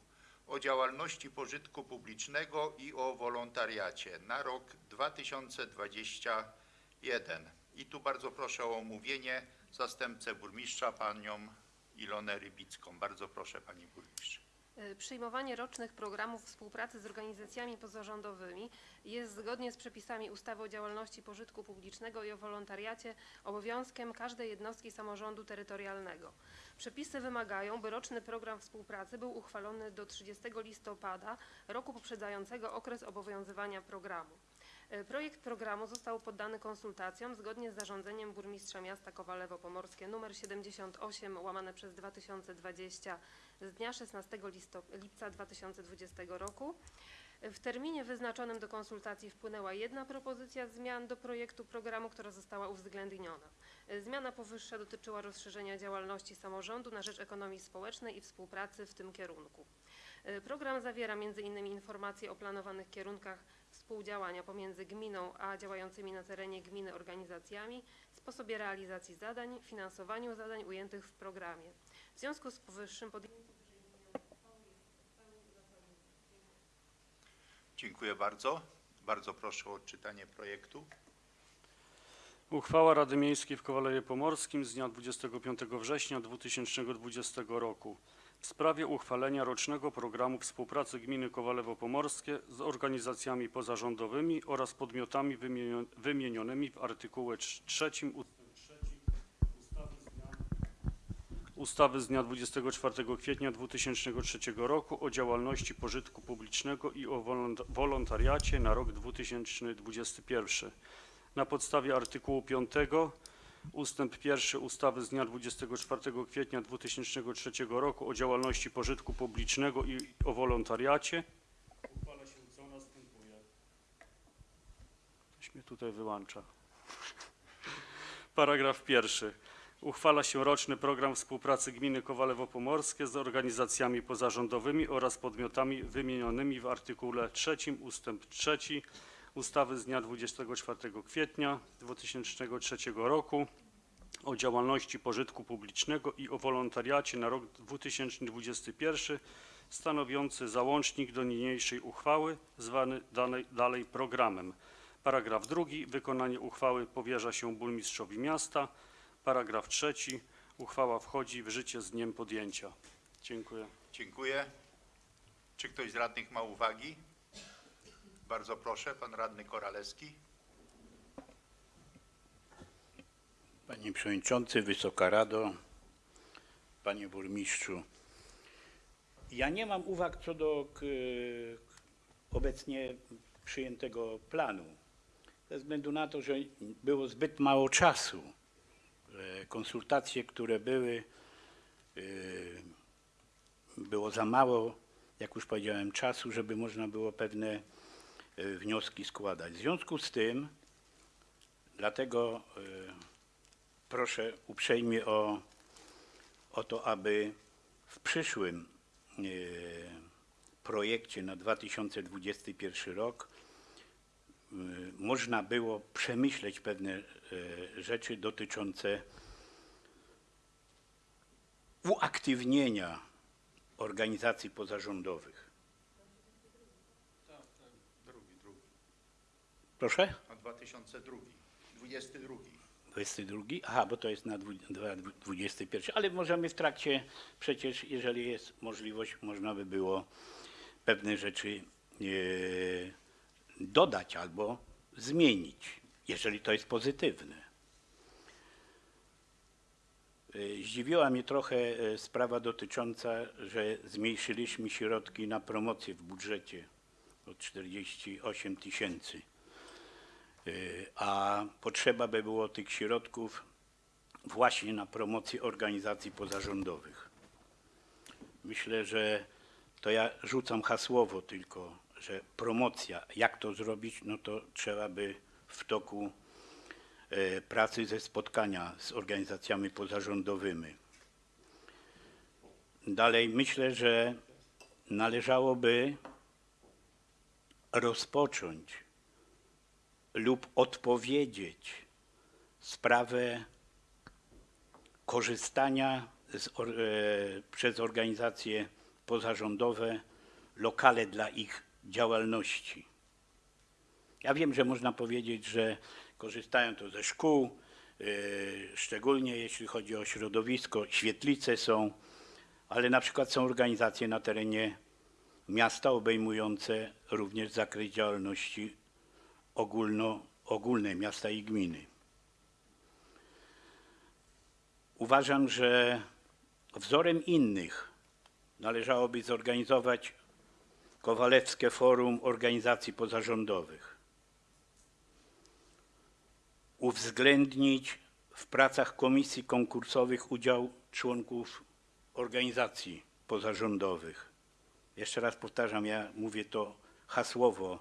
Speaker 1: o działalności pożytku publicznego i o wolontariacie na rok 2021. I tu bardzo proszę o omówienie zastępcę burmistrza panią Ilonę Rybicką. Bardzo proszę pani burmistrz.
Speaker 9: E, Przyjmowanie rocznych programów współpracy z organizacjami pozarządowymi jest zgodnie z przepisami ustawy o działalności pożytku publicznego i o wolontariacie obowiązkiem każdej jednostki samorządu terytorialnego. Przepisy wymagają, by roczny program współpracy był uchwalony do 30 listopada roku poprzedzającego okres obowiązywania programu. E, Projekt programu został poddany konsultacjom zgodnie z zarządzeniem burmistrza miasta Kowalewo Pomorskie nr 78 łamane przez 2020 z dnia 16 listo- lipca 2020 roku. E, W terminie wyznaczonym do konsultacji wpłynęła jedna propozycja zmian do projektu programu, która została uwzględniona. E, Zmiana powyższa dotyczyła rozszerzenia działalności samorządu na rzecz ekonomii społecznej i współpracy w tym kierunku. Program zawiera m.in. informacje o planowanych kierunkach współdziałania pomiędzy gminą a działającymi na terenie gminy organizacjami, sposobie realizacji zadań, finansowaniu zadań ujętych w programie. W związku z powyższym podjęcie
Speaker 1: Dziękuję bardzo. Bardzo proszę o odczytanie projektu.
Speaker 5: Uchwała Rady Miejskiej w Kowalewie Pomorskim z dnia 25 września 2020 roku w sprawie uchwalenia rocznego programu współpracy gminy Kowalewo Pomorskie z organizacjami pozarządowymi oraz podmiotami wymienio- wymienionymi w artykule 3 ust. 3 ustawy z dnia, ustawy z dnia 24 kwietnia 2003 roku o działalności pożytku publicznego i o wolont- wolontariacie na rok 2021 na podstawie artykułu 5 ustęp 1 ustawy z dnia 24 kwietnia 2003 roku o działalności pożytku publicznego i o wolontariacie uchwala się co następuje. Ktoś mnie tutaj wyłącza. Paragraf pierwszy. Uchwala się roczny program współpracy gminy Kowalewo Pomorskie z organizacjami pozarządowymi oraz podmiotami wymienionymi w artykule 3 ustęp 3 ustawy z dnia 24 kwietnia 2003 roku o działalności pożytku publicznego i o wolontariacie na rok 2021 stanowiący załącznik do niniejszej uchwały zwany dalej, dalej programem. Paragraf drugi. Wykonanie uchwały powierza się burmistrzowi miasta. Paragraf trzeci. Uchwała wchodzi w życie z dniem podjęcia. Dziękuję.
Speaker 1: Dziękuję. Czy ktoś z radnych ma uwagi? Bardzo proszę, pan radny Koralewski.
Speaker 2: Panie Przewodniczący, Wysoka Rado, Panie Burmistrzu. Ja nie mam uwag co do obecnie przyjętego planu. Ze względu na to, że było zbyt mało czasu. Konsultacje, które były, y, było za mało, jak już powiedziałem, czasu, żeby można było pewne wnioski składać. W związku z tym, dlatego y, proszę uprzejmie o, o to, aby w przyszłym e, projekcie na 2021 rok można było przemyśleć pewne rzeczy dotyczące uaktywnienia organizacji pozarządowych.
Speaker 1: Drugi, drugi.
Speaker 2: Proszę?
Speaker 1: Na 2002. 22.
Speaker 2: 22? Aha, bo to jest na dwu- dwa- 21, ale możemy w trakcie, przecież jeżeli jest możliwość, można by było pewne rzeczy dodać albo zmienić, jeżeli to jest pozytywne. E, Zdziwiła mnie trochę e, sprawa dotycząca, że zmniejszyliśmy środki na promocję w budżecie o 48 tysięcy, E, a potrzeba by było tych środków właśnie na promocję organizacji pozarządowych. Myślę, że to ja rzucam hasłowo tylko, że promocja, jak to zrobić, no to trzeba by w toku e, pracy ze spotkania z organizacjami pozarządowymi. Dalej myślę, że należałoby rozpocząć lub odpowiedzieć sprawę korzystania z, or- e, przez organizacje pozarządowe lokale dla ich działalności. Ja wiem, że można powiedzieć, że korzystają to ze szkół, e, szczególnie jeśli chodzi o środowisko, świetlice są, ale na przykład są organizacje na terenie miasta obejmujące również zakres działalności ogólno, ogólnej miasta i gminy. Uważam, że wzorem innych należałoby zorganizować Kowalewskie Forum Organizacji Pozarządowych. Uwzględnić w pracach komisji konkursowych udział członków organizacji pozarządowych. Jeszcze raz powtarzam, ja mówię to hasłowo,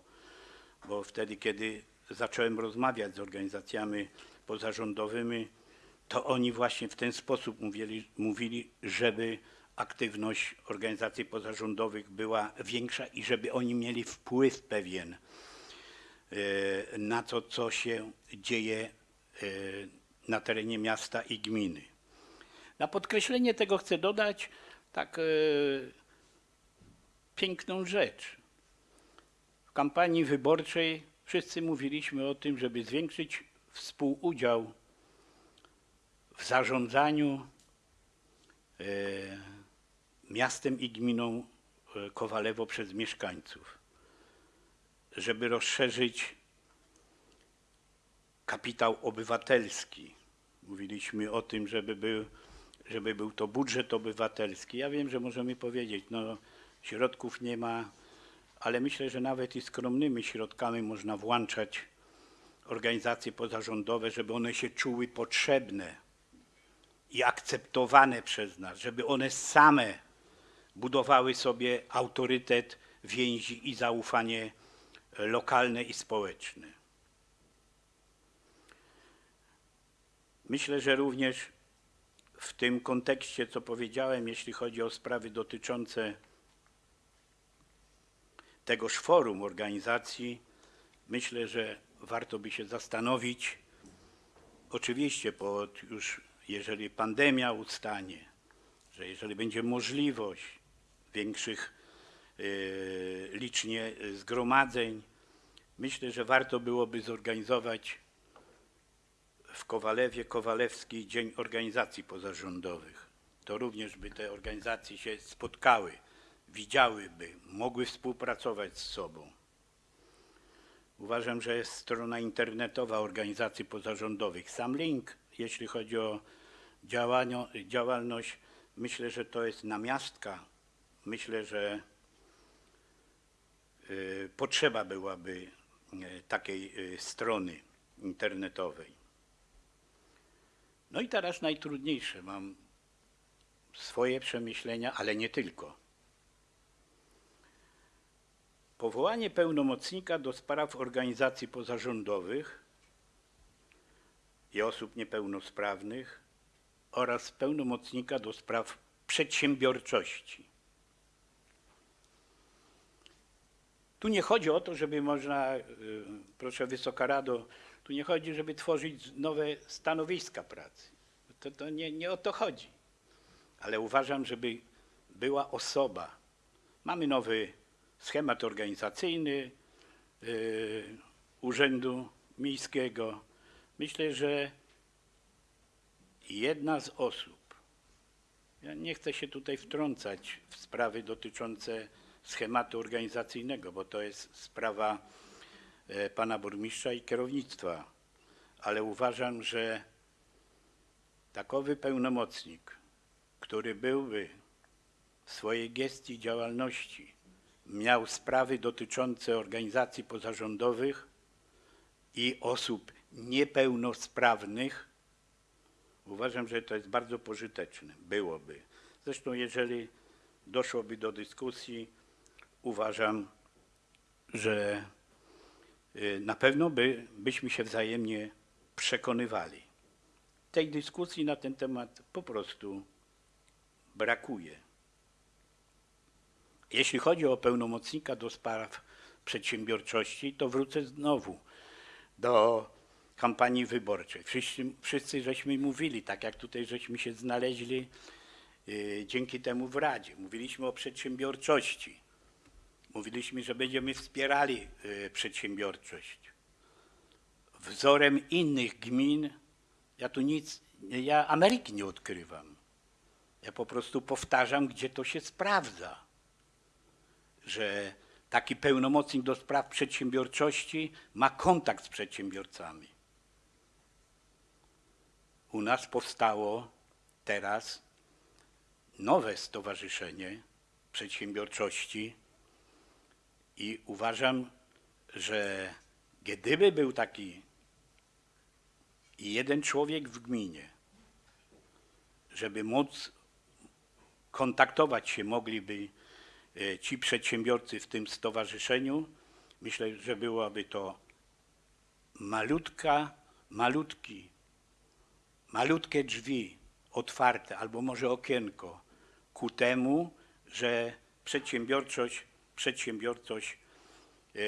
Speaker 2: bo wtedy, kiedy zacząłem rozmawiać z organizacjami pozarządowymi, to oni właśnie w ten sposób mówili, mówili, żeby aktywność organizacji pozarządowych była większa i żeby oni mieli wpływ pewien e, na to, co się dzieje e, na terenie miasta i gminy. Na podkreślenie tego chcę dodać tak e, piękną rzecz. W kampanii wyborczej wszyscy mówiliśmy o tym, żeby zwiększyć współudział w zarządzaniu e, miastem i gminą e, Kowalewo przez mieszkańców, żeby rozszerzyć kapitał obywatelski. Mówiliśmy o tym, żeby był, żeby był to budżet obywatelski. Ja wiem, że możemy powiedzieć, no środków nie ma, ale myślę, że nawet i skromnymi środkami można włączać organizacje pozarządowe, żeby one się czuły potrzebne i akceptowane przez nas, żeby one same budowały sobie autorytet, więzi i zaufanie lokalne i społeczne. Myślę, że również w tym kontekście, co powiedziałem, jeśli chodzi o sprawy dotyczące tegoż forum organizacji, myślę, że warto by się zastanowić, oczywiście pod już jeżeli pandemia ustanie, że jeżeli będzie możliwość większych y, licznie zgromadzeń, myślę, że warto byłoby zorganizować w Kowalewie Kowalewski Dzień Organizacji Pozarządowych. To również by te organizacje się spotkały, widziałyby, mogły współpracować z sobą. Uważam, że jest strona internetowa organizacji pozarządowych. Sam link, jeśli chodzi o działalność, myślę, że to jest namiastka. Myślę, że y, potrzeba byłaby y, takiej y, strony internetowej. No i teraz najtrudniejsze. Mam swoje przemyślenia, ale nie tylko. Powołanie pełnomocnika do spraw organizacji pozarządowych i osób niepełnosprawnych oraz pełnomocnika do spraw przedsiębiorczości. Tu nie chodzi o to, żeby można, y, proszę Wysoka Rado, tu nie chodzi, żeby tworzyć nowe stanowiska pracy. To, to nie, nie o to chodzi. Ale uważam, żeby była osoba. Mamy nowy schemat organizacyjny y, Urzędu Miejskiego. Myślę, że jedna z osób, ja nie chcę się tutaj wtrącać w sprawy dotyczące schematu organizacyjnego, bo to jest sprawa e, pana burmistrza i kierownictwa. Ale uważam, że takowy pełnomocnik, który byłby w swojej gestii działalności miał sprawy dotyczące organizacji pozarządowych i osób niepełnosprawnych, uważam, że to jest bardzo pożyteczne. Byłoby. Zresztą, jeżeli doszłoby do dyskusji, uważam, że y, na pewno by, byśmy się wzajemnie przekonywali. Tej dyskusji na ten temat po prostu brakuje. Jeśli chodzi o pełnomocnika do spraw przedsiębiorczości, to wrócę znowu do kampanii wyborczej. Wszyscy, wszyscy żeśmy mówili, tak jak tutaj żeśmy się znaleźli y, dzięki temu w Radzie. Mówiliśmy o przedsiębiorczości. Mówiliśmy, że będziemy wspierali y, przedsiębiorczość. Wzorem innych gmin, ja tu nic, ja Ameryki nie odkrywam. Ja po prostu powtarzam, gdzie to się sprawdza że taki pełnomocnik do spraw przedsiębiorczości ma kontakt z przedsiębiorcami. U nas powstało teraz nowe stowarzyszenie przedsiębiorczości i uważam, że gdyby był taki jeden człowiek w gminie, żeby móc kontaktować się mogliby ci przedsiębiorcy w tym stowarzyszeniu, myślę, że byłaby to malutka, malutki, malutkie drzwi otwarte, albo może okienko ku temu, że przedsiębiorczość, przedsiębiorczość e,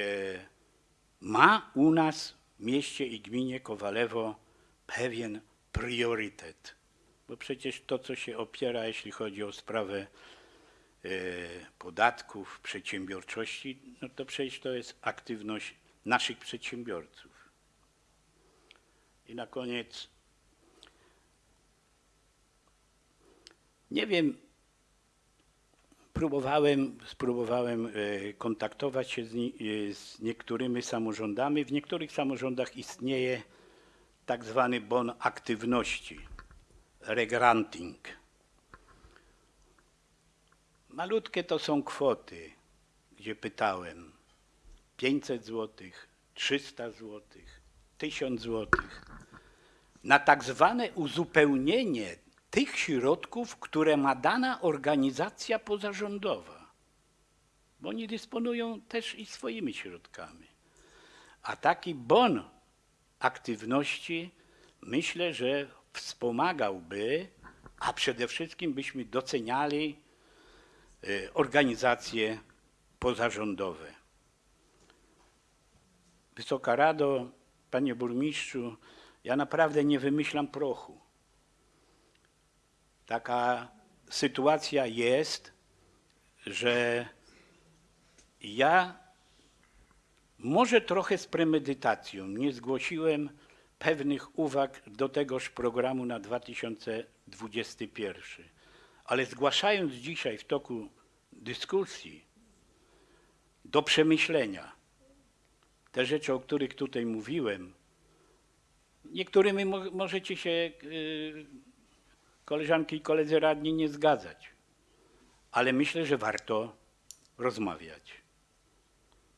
Speaker 2: ma u nas w mieście i gminie Kowalewo pewien priorytet. Bo przecież to, co się opiera, jeśli chodzi o sprawę e, podatków, przedsiębiorczości, no to przecież to jest aktywność naszych przedsiębiorców. I na koniec, nie wiem, próbowałem, spróbowałem e, kontaktować się z, e, z niektórymi samorządami. W niektórych samorządach istnieje tak zwany bon aktywności, regranting. Malutkie to są kwoty, gdzie pytałem. 500 zł, 300 zł, 1000 zł na tak zwane uzupełnienie tych środków, które ma dana organizacja pozarządowa, bo oni dysponują też i swoimi środkami. A taki bon aktywności myślę, że wspomagałby, a przede wszystkim byśmy doceniali organizacje pozarządowe. Wysoka Rado, Panie Burmistrzu, ja naprawdę nie wymyślam prochu. Taka sytuacja jest, że ja może trochę z premedytacją nie zgłosiłem pewnych uwag do tegoż programu na 2021, ale zgłaszając dzisiaj w toku dyskusji do przemyślenia te rzeczy, o których tutaj mówiłem, niektórymi mo- możecie się, yy, koleżanki i koledzy radni, nie zgadzać, ale myślę, że warto rozmawiać.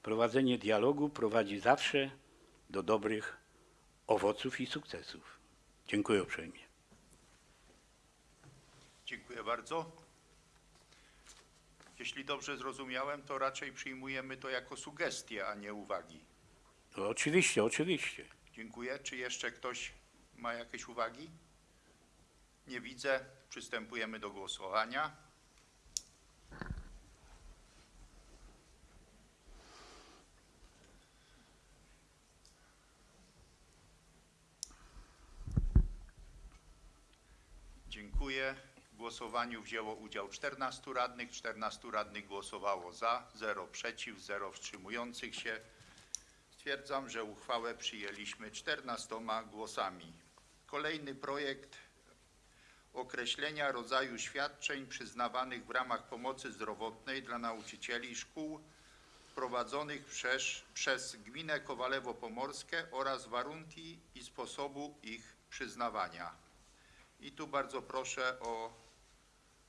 Speaker 2: Prowadzenie dialogu prowadzi zawsze do dobrych owoców i sukcesów. Dziękuję uprzejmie.
Speaker 1: Dziękuję bardzo. Jeśli dobrze zrozumiałem, to raczej przyjmujemy to jako sugestie, a nie uwagi.
Speaker 2: No, oczywiście, oczywiście.
Speaker 1: Dziękuję. Czy jeszcze ktoś ma jakieś uwagi? Nie widzę. Przystępujemy do głosowania. Dziękuję. W głosowaniu wzięło udział 14 radnych. 14 radnych głosowało za, 0 przeciw, 0 wstrzymujących się. Stwierdzam, że uchwałę przyjęliśmy 14 głosami. Kolejny projekt określenia rodzaju świadczeń przyznawanych w ramach pomocy zdrowotnej dla nauczycieli szkół prowadzonych przez, przez gminę Kowalewo Pomorskie oraz warunki i sposobu ich przyznawania. I tu bardzo proszę o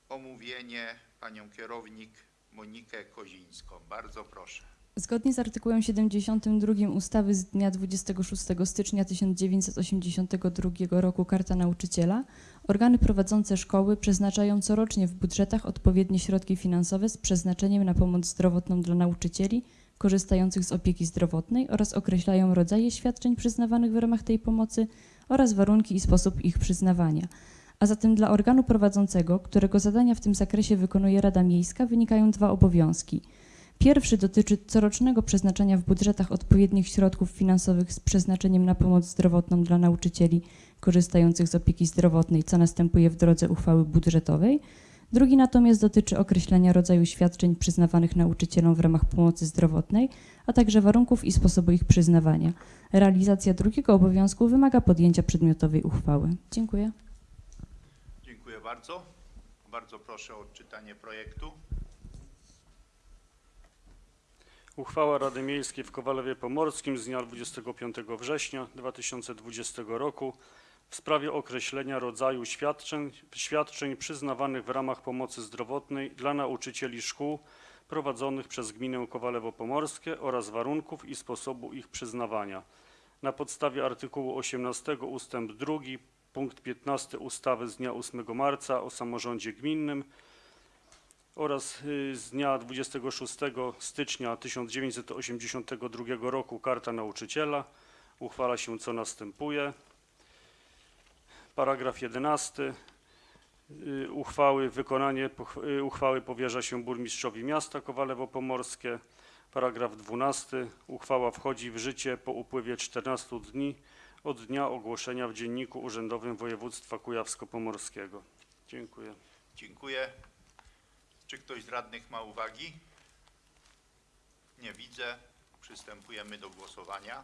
Speaker 1: omówienie panią kierownik Monikę Kozińską. Bardzo proszę.
Speaker 10: Zgodnie z artykułem 72 ustawy z dnia 26 stycznia 1982 roku Karta Nauczyciela, organy prowadzące szkoły przeznaczają corocznie w budżetach odpowiednie środki finansowe z przeznaczeniem na pomoc zdrowotną dla nauczycieli korzystających z opieki zdrowotnej oraz określają rodzaje świadczeń przyznawanych w ramach tej pomocy oraz warunki i sposób ich przyznawania. A zatem dla organu prowadzącego, którego zadania w tym zakresie wykonuje Rada Miejska, wynikają dwa obowiązki – Pierwszy dotyczy corocznego przeznaczania w budżetach odpowiednich środków finansowych z przeznaczeniem na pomoc zdrowotną dla nauczycieli korzystających z opieki zdrowotnej, co następuje w drodze uchwały budżetowej. Drugi natomiast dotyczy określenia rodzaju świadczeń przyznawanych nauczycielom w ramach pomocy zdrowotnej, a także warunków i sposobu ich przyznawania. Realizacja drugiego obowiązku wymaga podjęcia przedmiotowej uchwały. Dziękuję.
Speaker 1: Bardzo. Bardzo proszę o odczytanie projektu.
Speaker 5: Uchwała Rady Miejskiej w Kowalewie Pomorskim z dnia 25 września 2020 roku w sprawie określenia rodzaju świadczeń, świadczeń przyznawanych w ramach pomocy zdrowotnej dla nauczycieli szkół prowadzonych przez gminę Kowalewo Pomorskie oraz warunków i sposobu ich przyznawania. Na podstawie artykułu 18 ustęp 2 punkt 15 ustawy z dnia 8 marca o samorządzie gminnym oraz y, z dnia 26 stycznia 1982 roku Karta Nauczyciela uchwala się co następuje. Paragraf 11 y, uchwały wykonanie y, uchwały powierza się burmistrzowi miasta Kowalewo Pomorskie. Paragraf 12 uchwała wchodzi w życie po upływie 14 dni od dnia ogłoszenia w Dzienniku Urzędowym Województwa Kujawsko-Pomorskiego. Dziękuję.
Speaker 1: Dziękuję. Czy ktoś z radnych ma uwagi? Nie widzę. Przystępujemy do głosowania.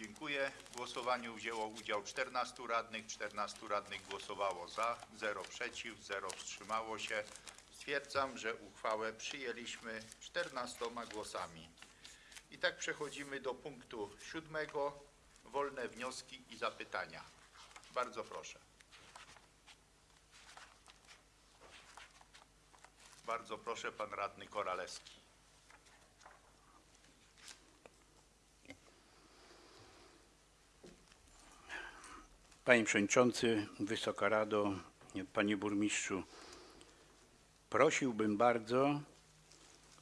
Speaker 1: Dziękuję. W głosowaniu wzięło udział 14 radnych. 14 radnych głosowało za, 0 przeciw, 0 wstrzymało się. Stwierdzam, że uchwałę przyjęliśmy 14 głosami. I tak przechodzimy do punktu siódmego. Wolne wnioski i zapytania. Bardzo proszę. Bardzo proszę, pan radny Koralewski.
Speaker 2: Panie Przewodniczący, Wysoka Rado, Panie Burmistrzu, prosiłbym bardzo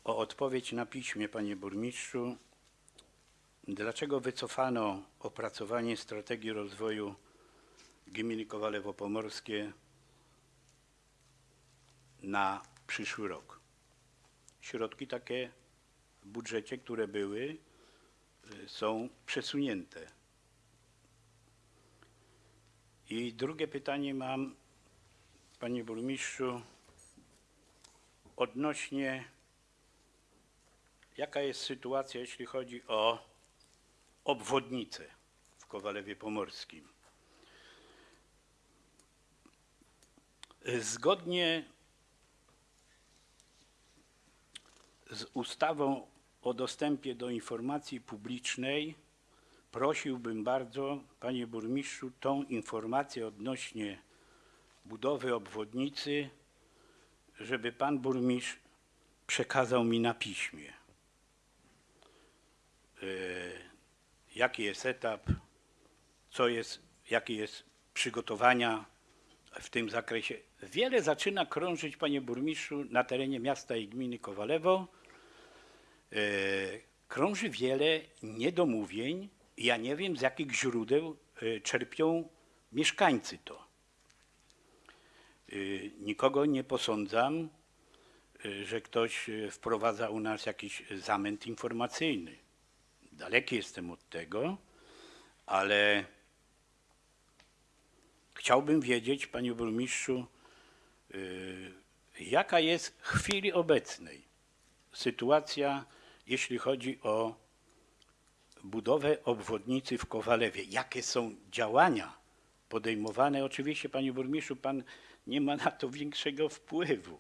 Speaker 2: o odpowiedź na piśmie, Panie Burmistrzu, dlaczego wycofano opracowanie strategii rozwoju gminy Kowalewo Pomorskie na przyszły rok. Środki takie w budżecie, które były, są przesunięte. I drugie pytanie mam, panie burmistrzu, odnośnie jaka jest sytuacja, jeśli chodzi o obwodnicę w Kowalewie Pomorskim. Zgodnie z ustawą o dostępie do informacji publicznej prosiłbym bardzo, panie burmistrzu, tą informację odnośnie budowy obwodnicy, żeby pan burmistrz przekazał mi na piśmie. E, Jaki jest etap, co jest, jakie jest przygotowania w tym zakresie. Wiele zaczyna krążyć, panie burmistrzu, na terenie miasta i gminy Kowalewo. E, Krąży wiele niedomówień. Ja nie wiem, z jakich źródeł e, czerpią mieszkańcy to. E, Nikogo nie posądzam, e, że ktoś wprowadza u nas jakiś zamęt informacyjny. Daleki jestem od tego, ale chciałbym wiedzieć, panie burmistrzu, jaka jest w chwili obecnej sytuacja, jeśli chodzi o budowę obwodnicy w Kowalewie. Jakie są działania podejmowane? Oczywiście, panie burmistrzu, pan nie ma na to większego wpływu.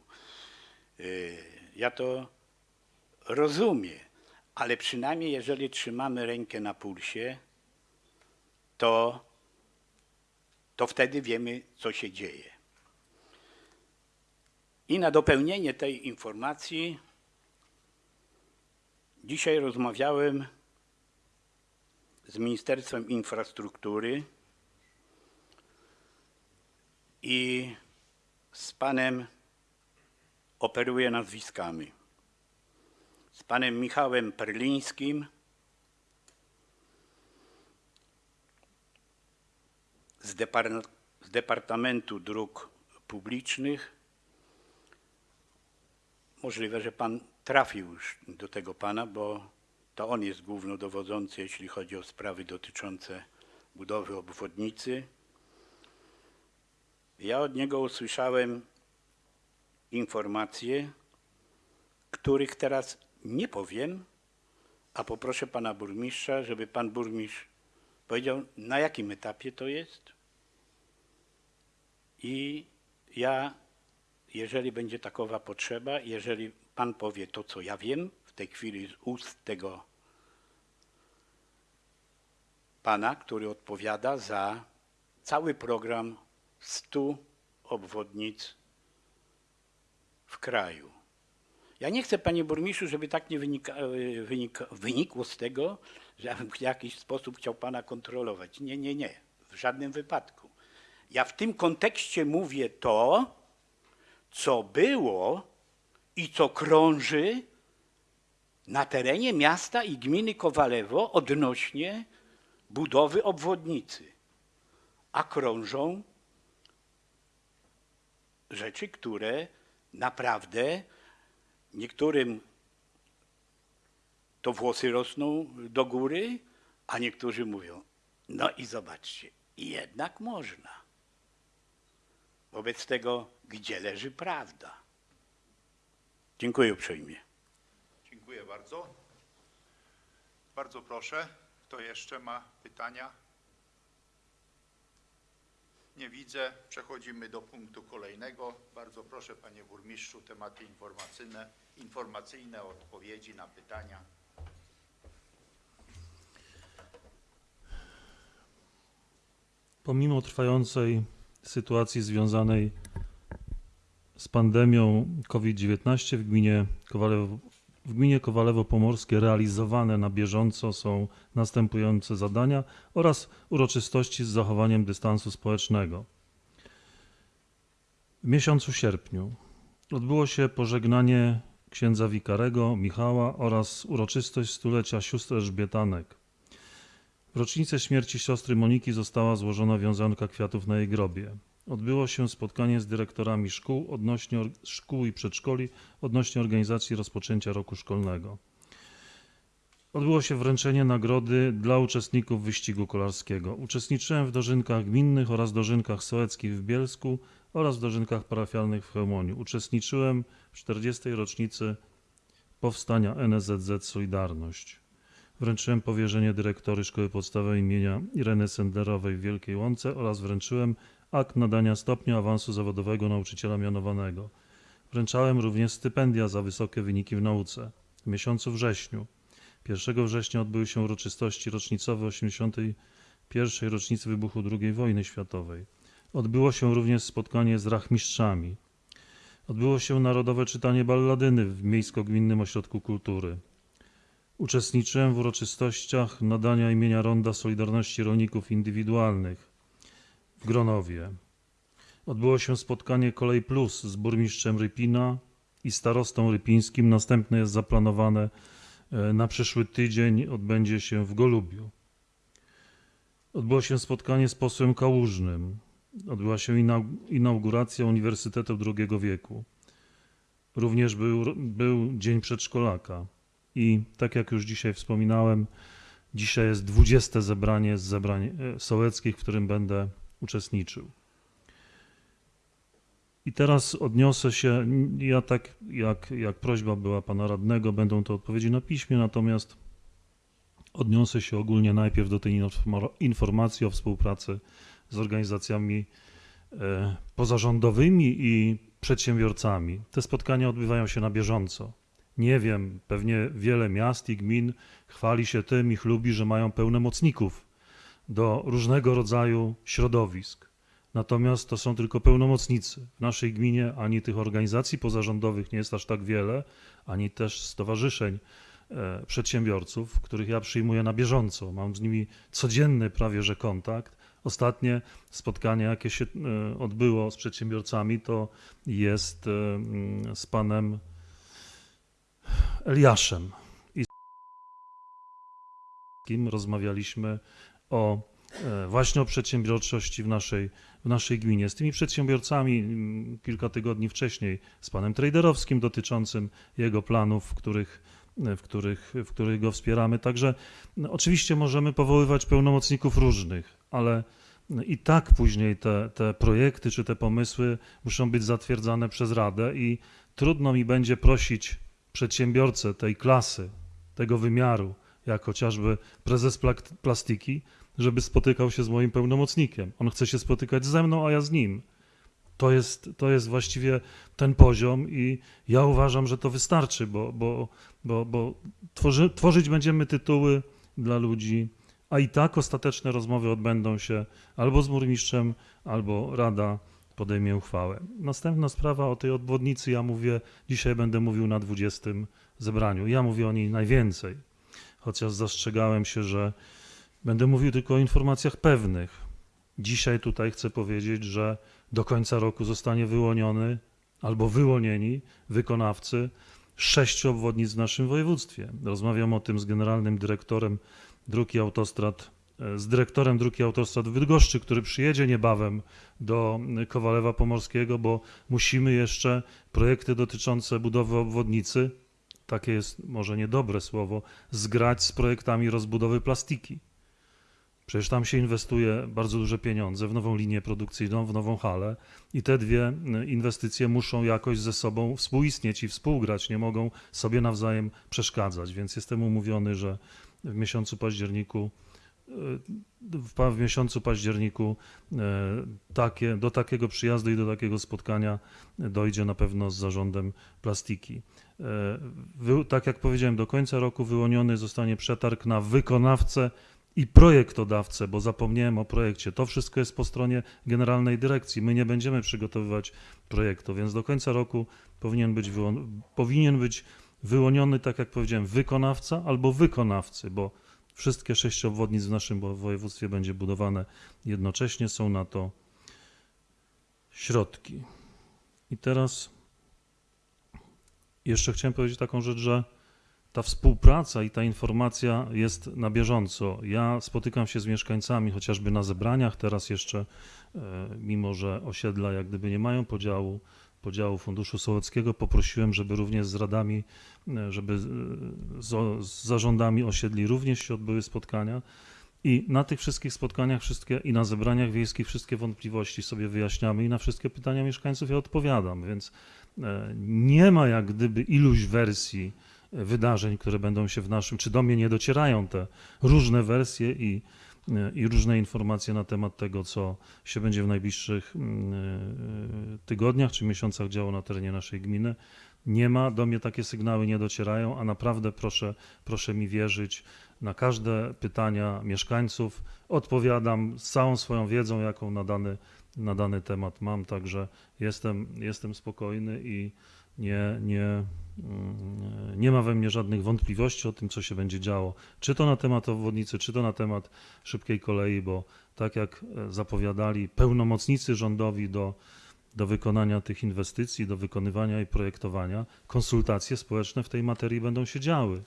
Speaker 2: Yy, Ja to rozumiem, ale przynajmniej jeżeli trzymamy rękę na pulsie, to, to wtedy wiemy, co się dzieje. I na dopełnienie tej informacji dzisiaj rozmawiałem z Ministerstwem Infrastruktury i z panem operuję nazwiskami. Z panem Michałem Perlińskim, z, z Departamentu Dróg Publicznych. Możliwe, że pan trafił już do tego pana, bo to on jest głównodowodzący, jeśli chodzi o sprawy dotyczące budowy obwodnicy. Ja od niego usłyszałem informacje, których teraz nie powiem, a poproszę pana burmistrza, żeby pan burmistrz powiedział, na jakim etapie to jest. I ja, jeżeli będzie takowa potrzeba, jeżeli pan powie to, co ja wiem w tej chwili z ust tego pana, który odpowiada za cały program 100 obwodnic w kraju. Ja nie chcę, panie burmistrzu, żeby tak nie wynika, e, wynika, wynikło z tego, że ja bym w jakiś sposób chciał pana kontrolować. Nie, nie, nie, w żadnym wypadku. Ja w tym kontekście mówię to, co było i co krąży na terenie miasta i gminy Kowalewo odnośnie budowy obwodnicy. A krążą rzeczy, które naprawdę niektórym to włosy rosną do góry, a niektórzy mówią, no i zobaczcie, jednak można. Wobec tego, gdzie leży prawda? Dziękuję uprzejmie.
Speaker 1: Dziękuję bardzo. Bardzo proszę, kto jeszcze ma pytania? Nie widzę. Przechodzimy do punktu kolejnego. Bardzo proszę, panie burmistrzu, tematy informacyjne, informacyjne odpowiedzi na pytania.
Speaker 3: Pomimo trwającej sytuacji związanej z pandemią COVID-19 w gminie Kowalewo, w gminie Kowalewo Pomorskie realizowane na bieżąco są następujące zadania oraz uroczystości z zachowaniem dystansu społecznego. W miesiącu sierpniu odbyło się pożegnanie księdza wikarego Michała oraz uroczystość stulecia sióstr Elżbietanek. W rocznicę śmierci siostry Moniki została złożona wiązanka kwiatów na jej grobie. Odbyło się spotkanie z dyrektorami szkół, odnośnie szkół i przedszkoli odnośnie organizacji rozpoczęcia roku szkolnego. Odbyło się wręczenie nagrody dla uczestników wyścigu kolarskiego. Uczestniczyłem w dożynkach gminnych oraz dożynkach sołeckich w Bielsku oraz w dożynkach parafialnych w Chełmoniu. Uczestniczyłem w 40. rocznicy powstania NSZZ Solidarność. Wręczyłem powierzenie dyrektory Szkoły Podstawowej imienia Ireny Sendlerowej w Wielkiej Łące oraz wręczyłem akt nadania stopnia awansu zawodowego nauczyciela mianowanego. Wręczałem również stypendia za wysokie wyniki w nauce. W miesiącu wrześniu, 1 września odbyły się uroczystości rocznicowe 81. rocznicy wybuchu II wojny światowej. Odbyło się również spotkanie z rachmistrzami. Odbyło się narodowe czytanie balladyny w Miejsko-Gminnym Ośrodku Kultury. Uczestniczyłem w uroczystościach nadania imienia Ronda Solidarności Rolników Indywidualnych w Gronowie. Odbyło się spotkanie Kolej Plus z burmistrzem Rypina i starostą rypińskim. Następne jest zaplanowane e, na przyszły tydzień, odbędzie się w Golubiu. Odbyło się spotkanie z posłem Kałużnym. Odbyła się inau- inauguracja Uniwersytetu II wieku. Również był, był Dzień Przedszkolaka. I tak jak już dzisiaj wspominałem, dzisiaj jest 20 zebranie z zebrań e, sołeckich, w którym będę uczestniczył. I teraz odniosę się, ja tak jak, jak prośba była pana radnego, będą to odpowiedzi na piśmie, natomiast odniosę się ogólnie najpierw do tej informa- informacji o współpracy z organizacjami e, pozarządowymi i przedsiębiorcami. Te spotkania odbywają się na bieżąco. Nie wiem, pewnie wiele miast i gmin chwali się tym i chlubi, że mają pełnomocników do różnego rodzaju środowisk. Natomiast to są tylko pełnomocnicy. W naszej gminie ani tych organizacji pozarządowych nie jest aż tak wiele, ani też stowarzyszeń e, przedsiębiorców, których ja przyjmuję na bieżąco. Mam z nimi codzienny prawie że kontakt. Ostatnie spotkanie, jakie się e, odbyło z przedsiębiorcami, to jest e, mm, z panem Eliaszem i z rozmawialiśmy o e, właśnie o przedsiębiorczości w naszej, w naszej gminie. Z tymi przedsiębiorcami mm, kilka tygodni wcześniej, z panem Traderowskim dotyczącym jego planów, w których, w których, w których go wspieramy. Także no, oczywiście możemy powoływać pełnomocników różnych, ale no, i tak później te, te projekty czy te pomysły muszą być zatwierdzane przez Radę i trudno mi będzie prosić przedsiębiorcę tej klasy, tego wymiaru, jak chociażby prezes plastiki, żeby spotykał się z moim pełnomocnikiem. On chce się spotykać ze mną, a ja z nim. To jest, to jest właściwie ten poziom i ja uważam, że to wystarczy, bo, bo, bo, bo tworzy, tworzyć będziemy tytuły dla ludzi, a i tak ostateczne rozmowy odbędą się albo z burmistrzem, albo Rada podejmie uchwałę. Następna sprawa o tej obwodnicy, ja mówię, dzisiaj będę mówił na 20 zebraniu. Ja mówię o niej najwięcej, chociaż zastrzegałem się, że będę mówił tylko o informacjach pewnych. Dzisiaj tutaj chcę powiedzieć, że do końca roku zostanie wyłoniony albo wyłonieni wykonawcy sześciu obwodnic w naszym województwie. Rozmawiam o tym z generalnym dyrektorem dróg i autostrad, e, z dyrektorem dróg i autostrad w Bydgoszczy, który przyjedzie niebawem do Kowalewa Pomorskiego, bo musimy jeszcze projekty dotyczące budowy obwodnicy, takie jest może niedobre słowo, zgrać z projektami rozbudowy plastiki. Przecież tam się inwestuje bardzo duże pieniądze w nową linię produkcyjną, w nową halę i te dwie y, inwestycje muszą jakoś ze sobą współistnieć i współgrać, nie mogą sobie nawzajem przeszkadzać. Więc jestem umówiony, że w miesiącu październiku y, w, w miesiącu październiku y, takie, do takiego przyjazdu i do takiego spotkania dojdzie na pewno z zarządem plastiki. E, tak jak powiedziałem, do końca roku wyłoniony zostanie przetarg na wykonawcę i projektodawcę, bo zapomniałem o projekcie. To wszystko jest po stronie generalnej dyrekcji. My nie będziemy przygotowywać projektu, więc do końca roku powinien być, powinien być wyłoniony, tak jak powiedziałem, wykonawca albo wykonawcy, bo wszystkie sześć obwodnic w naszym wo- województwie będzie budowane jednocześnie. Są na to środki. I teraz jeszcze chciałem powiedzieć taką rzecz, że ta współpraca i ta informacja jest na bieżąco. Ja spotykam się z mieszkańcami chociażby na zebraniach, teraz jeszcze, e, mimo że osiedla jak gdyby nie mają podziału, podziału Funduszu Sołeckiego, poprosiłem, żeby również z radami, e, żeby e, z, z zarządami osiedli również się odbyły spotkania. I na tych wszystkich spotkaniach wszystkie i na zebraniach wiejskich wszystkie wątpliwości sobie wyjaśniamy i na wszystkie pytania mieszkańców ja odpowiadam, więc nie ma jak gdyby iluś wersji e, wydarzeń, które będą się w naszym, czy do mnie nie docierają te różne wersje i, e, i różne informacje na temat tego, co się będzie w najbliższych mm, e, tygodniach czy miesiącach działo na terenie naszej gminy. Nie ma, do mnie takie sygnały nie docierają, a naprawdę proszę, proszę mi wierzyć, na każde pytania mieszkańców odpowiadam z całą swoją wiedzą, jaką na dany, na dany temat mam, także jestem, jestem spokojny i nie, nie, mm, nie ma we mnie żadnych wątpliwości o tym, co się będzie działo. Czy to na temat obwodnicy, czy to na temat szybkiej kolei, bo tak jak e, zapowiadali pełnomocnicy rządowi do, do wykonania tych inwestycji, do wykonywania i projektowania, konsultacje społeczne w tej materii będą się działy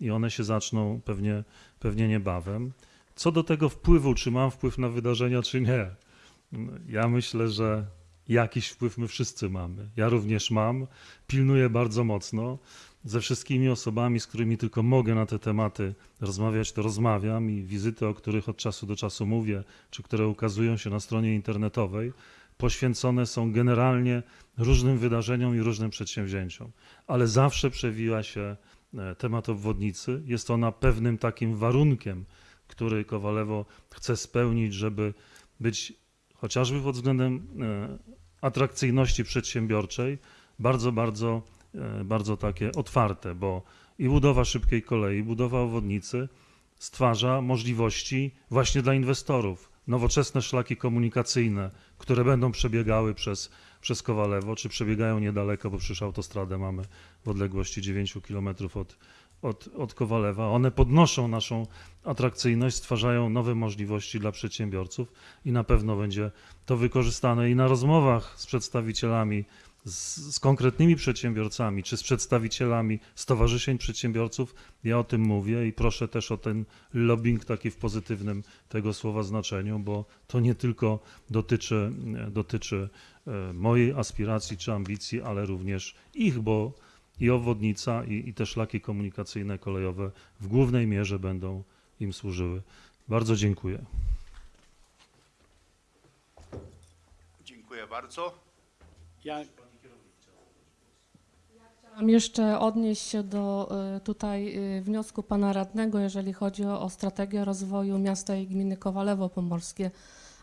Speaker 3: i one się zaczną pewnie, pewnie niebawem. Co do tego wpływu, czy mam wpływ na wydarzenia, czy nie, ja myślę, że jakiś wpływ my wszyscy mamy. Ja również mam, pilnuję bardzo mocno. Ze wszystkimi osobami, z którymi tylko mogę na te tematy rozmawiać, to rozmawiam i wizyty, o których od czasu do czasu mówię, czy które ukazują się na stronie internetowej, poświęcone są generalnie różnym wydarzeniom i różnym przedsięwzięciom, ale zawsze przewija się e, temat obwodnicy. Jest ona pewnym takim warunkiem, który Kowalewo chce spełnić, żeby być chociażby pod względem e, atrakcyjności przedsiębiorczej bardzo, bardzo, e, bardzo takie otwarte, bo i budowa szybkiej kolei, budowa obwodnicy stwarza możliwości właśnie dla inwestorów. Nowoczesne szlaki komunikacyjne, które będą przebiegały przez, przez Kowalewo, czy przebiegają niedaleko, bo przecież autostradę mamy w odległości 9 km od, od, od Kowalewa. One podnoszą naszą atrakcyjność, stwarzają nowe możliwości dla przedsiębiorców i na pewno będzie to wykorzystane i na rozmowach z przedstawicielami, z, z konkretnymi przedsiębiorcami, czy z przedstawicielami stowarzyszeń przedsiębiorców. Ja o tym mówię i proszę też o ten lobbying taki w pozytywnym tego słowa znaczeniu, bo to nie tylko dotyczy, dotyczy e, mojej aspiracji czy ambicji, ale również ich, bo i obwodnica, i, i te szlaki komunikacyjne kolejowe w głównej mierze będą im służyły. Bardzo dziękuję.
Speaker 1: Dziękuję bardzo.
Speaker 2: Ja
Speaker 8: Chciałam jeszcze odnieść się do y, tutaj y, wniosku pana radnego, jeżeli chodzi o, o strategię rozwoju miasta i gminy Kowalewo Pomorskie.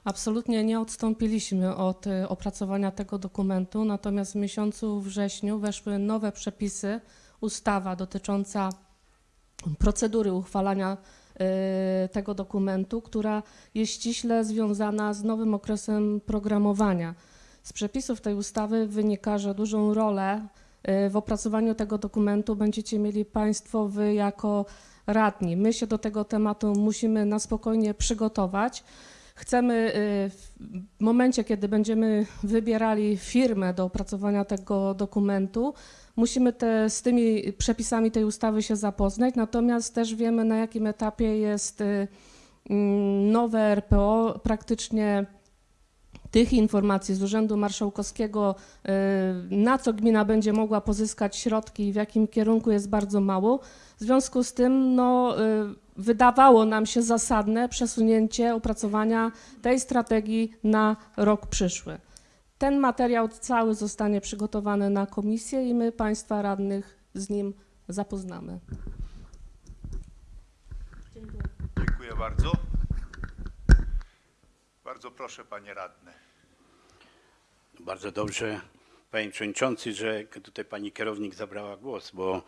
Speaker 8: Absolutnie nie odstąpiliśmy od y, opracowania tego dokumentu, natomiast w miesiącu wrześniu weszły nowe przepisy, ustawa dotycząca procedury uchwalania y, tego dokumentu, która jest ściśle związana z nowym okresem programowania. Z przepisów tej ustawy wynika, że dużą rolę y, w opracowaniu tego dokumentu będziecie mieli Państwo, Wy jako radni. My się do tego tematu musimy na spokojnie przygotować. Chcemy y, w momencie, kiedy będziemy wybierali firmę do opracowania tego dokumentu, musimy te, z tymi przepisami tej ustawy się zapoznać, natomiast też wiemy, na jakim etapie jest y, mm, nowe RPO. Praktycznie tych informacji z Urzędu Marszałkowskiego, y, na co gmina będzie mogła pozyskać środki i w jakim kierunku jest bardzo mało. W związku z tym no, wydawało nam się zasadne przesunięcie opracowania tej strategii na rok przyszły. Ten materiał cały zostanie przygotowany na komisję i my Państwa radnych z nim zapoznamy.
Speaker 1: Dziękuję bardzo. Bardzo proszę, panie radny.
Speaker 2: Bardzo dobrze, panie przewodniczący, że tutaj pani kierownik zabrała głos, bo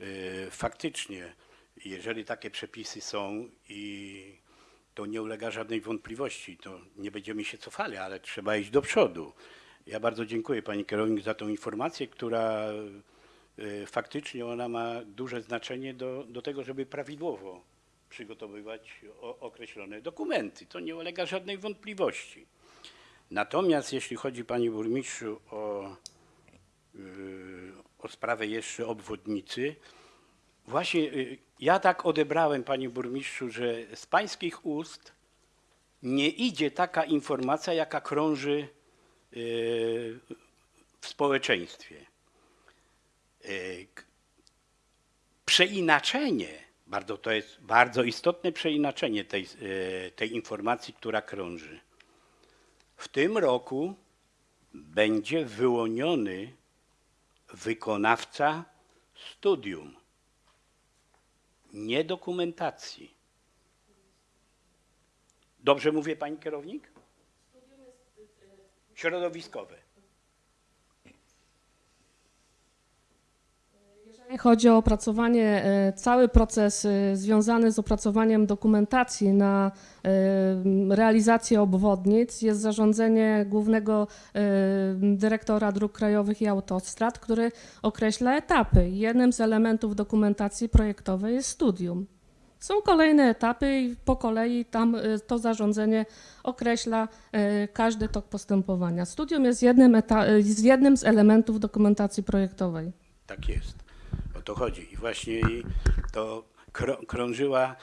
Speaker 2: y, faktycznie, jeżeli takie przepisy są i to nie ulega żadnej wątpliwości, to nie będziemy się cofali, ale trzeba iść do przodu. Ja bardzo dziękuję pani kierownik za tą informację, która y, faktycznie ona ma duże znaczenie do, do tego, żeby prawidłowo przygotowywać o, określone dokumenty. To nie ulega żadnej wątpliwości. Natomiast jeśli chodzi, panie burmistrzu, o, yy, o sprawę jeszcze obwodnicy, właśnie yy, ja tak odebrałem, panie burmistrzu, że z pańskich ust nie idzie taka informacja, jaka krąży yy, w społeczeństwie. K- Przeinaczenie, bardzo, to jest bardzo istotne przeinaczenie tej, yy, tej informacji, która krąży. W tym roku będzie wyłoniony wykonawca studium, nie dokumentacji. Dobrze mówię, pani kierownik? Środowiskowe.
Speaker 8: Jeżeli chodzi o opracowanie, e, cały proces e, związany z opracowaniem dokumentacji na e, realizację obwodnic jest zarządzenie głównego dyrektora dróg krajowych i autostrad, który określa etapy. Jednym z elementów dokumentacji projektowej jest studium. Są kolejne etapy i po kolei tam to zarządzenie określa każdy tok postępowania. Studium jest jednym, jest jednym z elementów dokumentacji projektowej.
Speaker 2: Tak jest. To chodzi. I właśnie to krą- krążyła.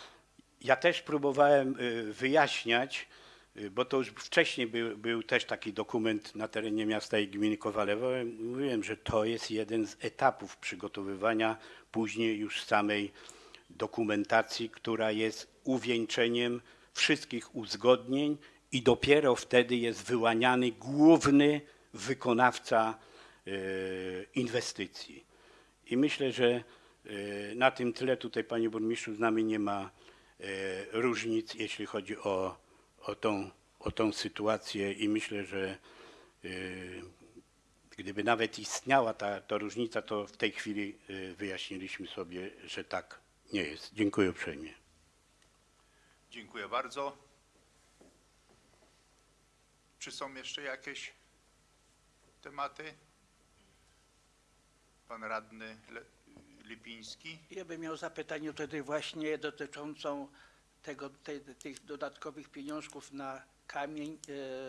Speaker 2: Ja też próbowałem y, wyjaśniać, y, bo to już wcześniej był, był też taki dokument na terenie miasta i gminy Kowalewo. Mówiłem, że to jest jeden z etapów przygotowywania później już samej dokumentacji, która jest uwieńczeniem wszystkich uzgodnień i dopiero wtedy jest wyłaniany główny wykonawca e, inwestycji. I myślę, że e, na tym tyle tutaj, panie burmistrzu, z nami nie ma e, różnic, jeśli chodzi o, o, tą, o tą sytuację i myślę, że e, gdyby nawet istniała ta, ta różnica, to w tej chwili wyjaśniliśmy sobie, że tak nie jest. Dziękuję uprzejmie.
Speaker 1: Dziękuję bardzo. Czy są jeszcze jakieś tematy? Pan radny Le Lipiński.
Speaker 11: Ja bym miał zapytanie wtedy właśnie dotyczącą tego, tej, tych dodatkowych pieniążków na kamień,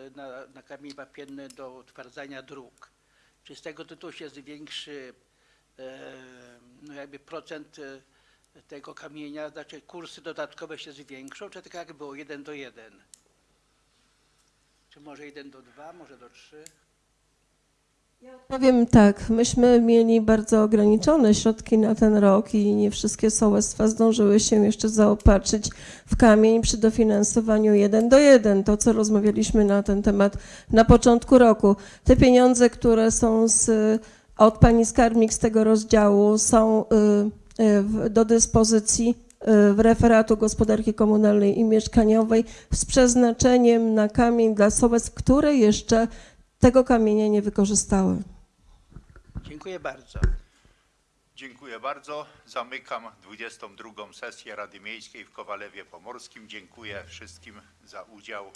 Speaker 11: e, na, na kamień wapienny do utwardzania dróg. Czy z tego tytułu się zwiększy e, no jakby procent e, tego kamienia, znaczy kursy dodatkowe się zwiększą, czy tak jak było, 1 do 1? Czy może 1 do 2, może do 3?
Speaker 7: Powiem tak, myśmy mieli bardzo ograniczone środki na ten rok i nie wszystkie sołectwa zdążyły się jeszcze zaopatrzyć w kamień przy dofinansowaniu 1 do 1, to co rozmawialiśmy na ten temat na początku roku. Te pieniądze, które są z, od pani skarbnik z tego rozdziału są y, y, do dyspozycji y, w referatu gospodarki komunalnej i mieszkaniowej z przeznaczeniem na kamień dla sołectw, które jeszcze tego kamienia nie wykorzystały.
Speaker 11: Dziękuję bardzo.
Speaker 1: Dziękuję bardzo. Zamykam 22. sesję Rady Miejskiej w Kowalewie Pomorskim. Dziękuję wszystkim za udział.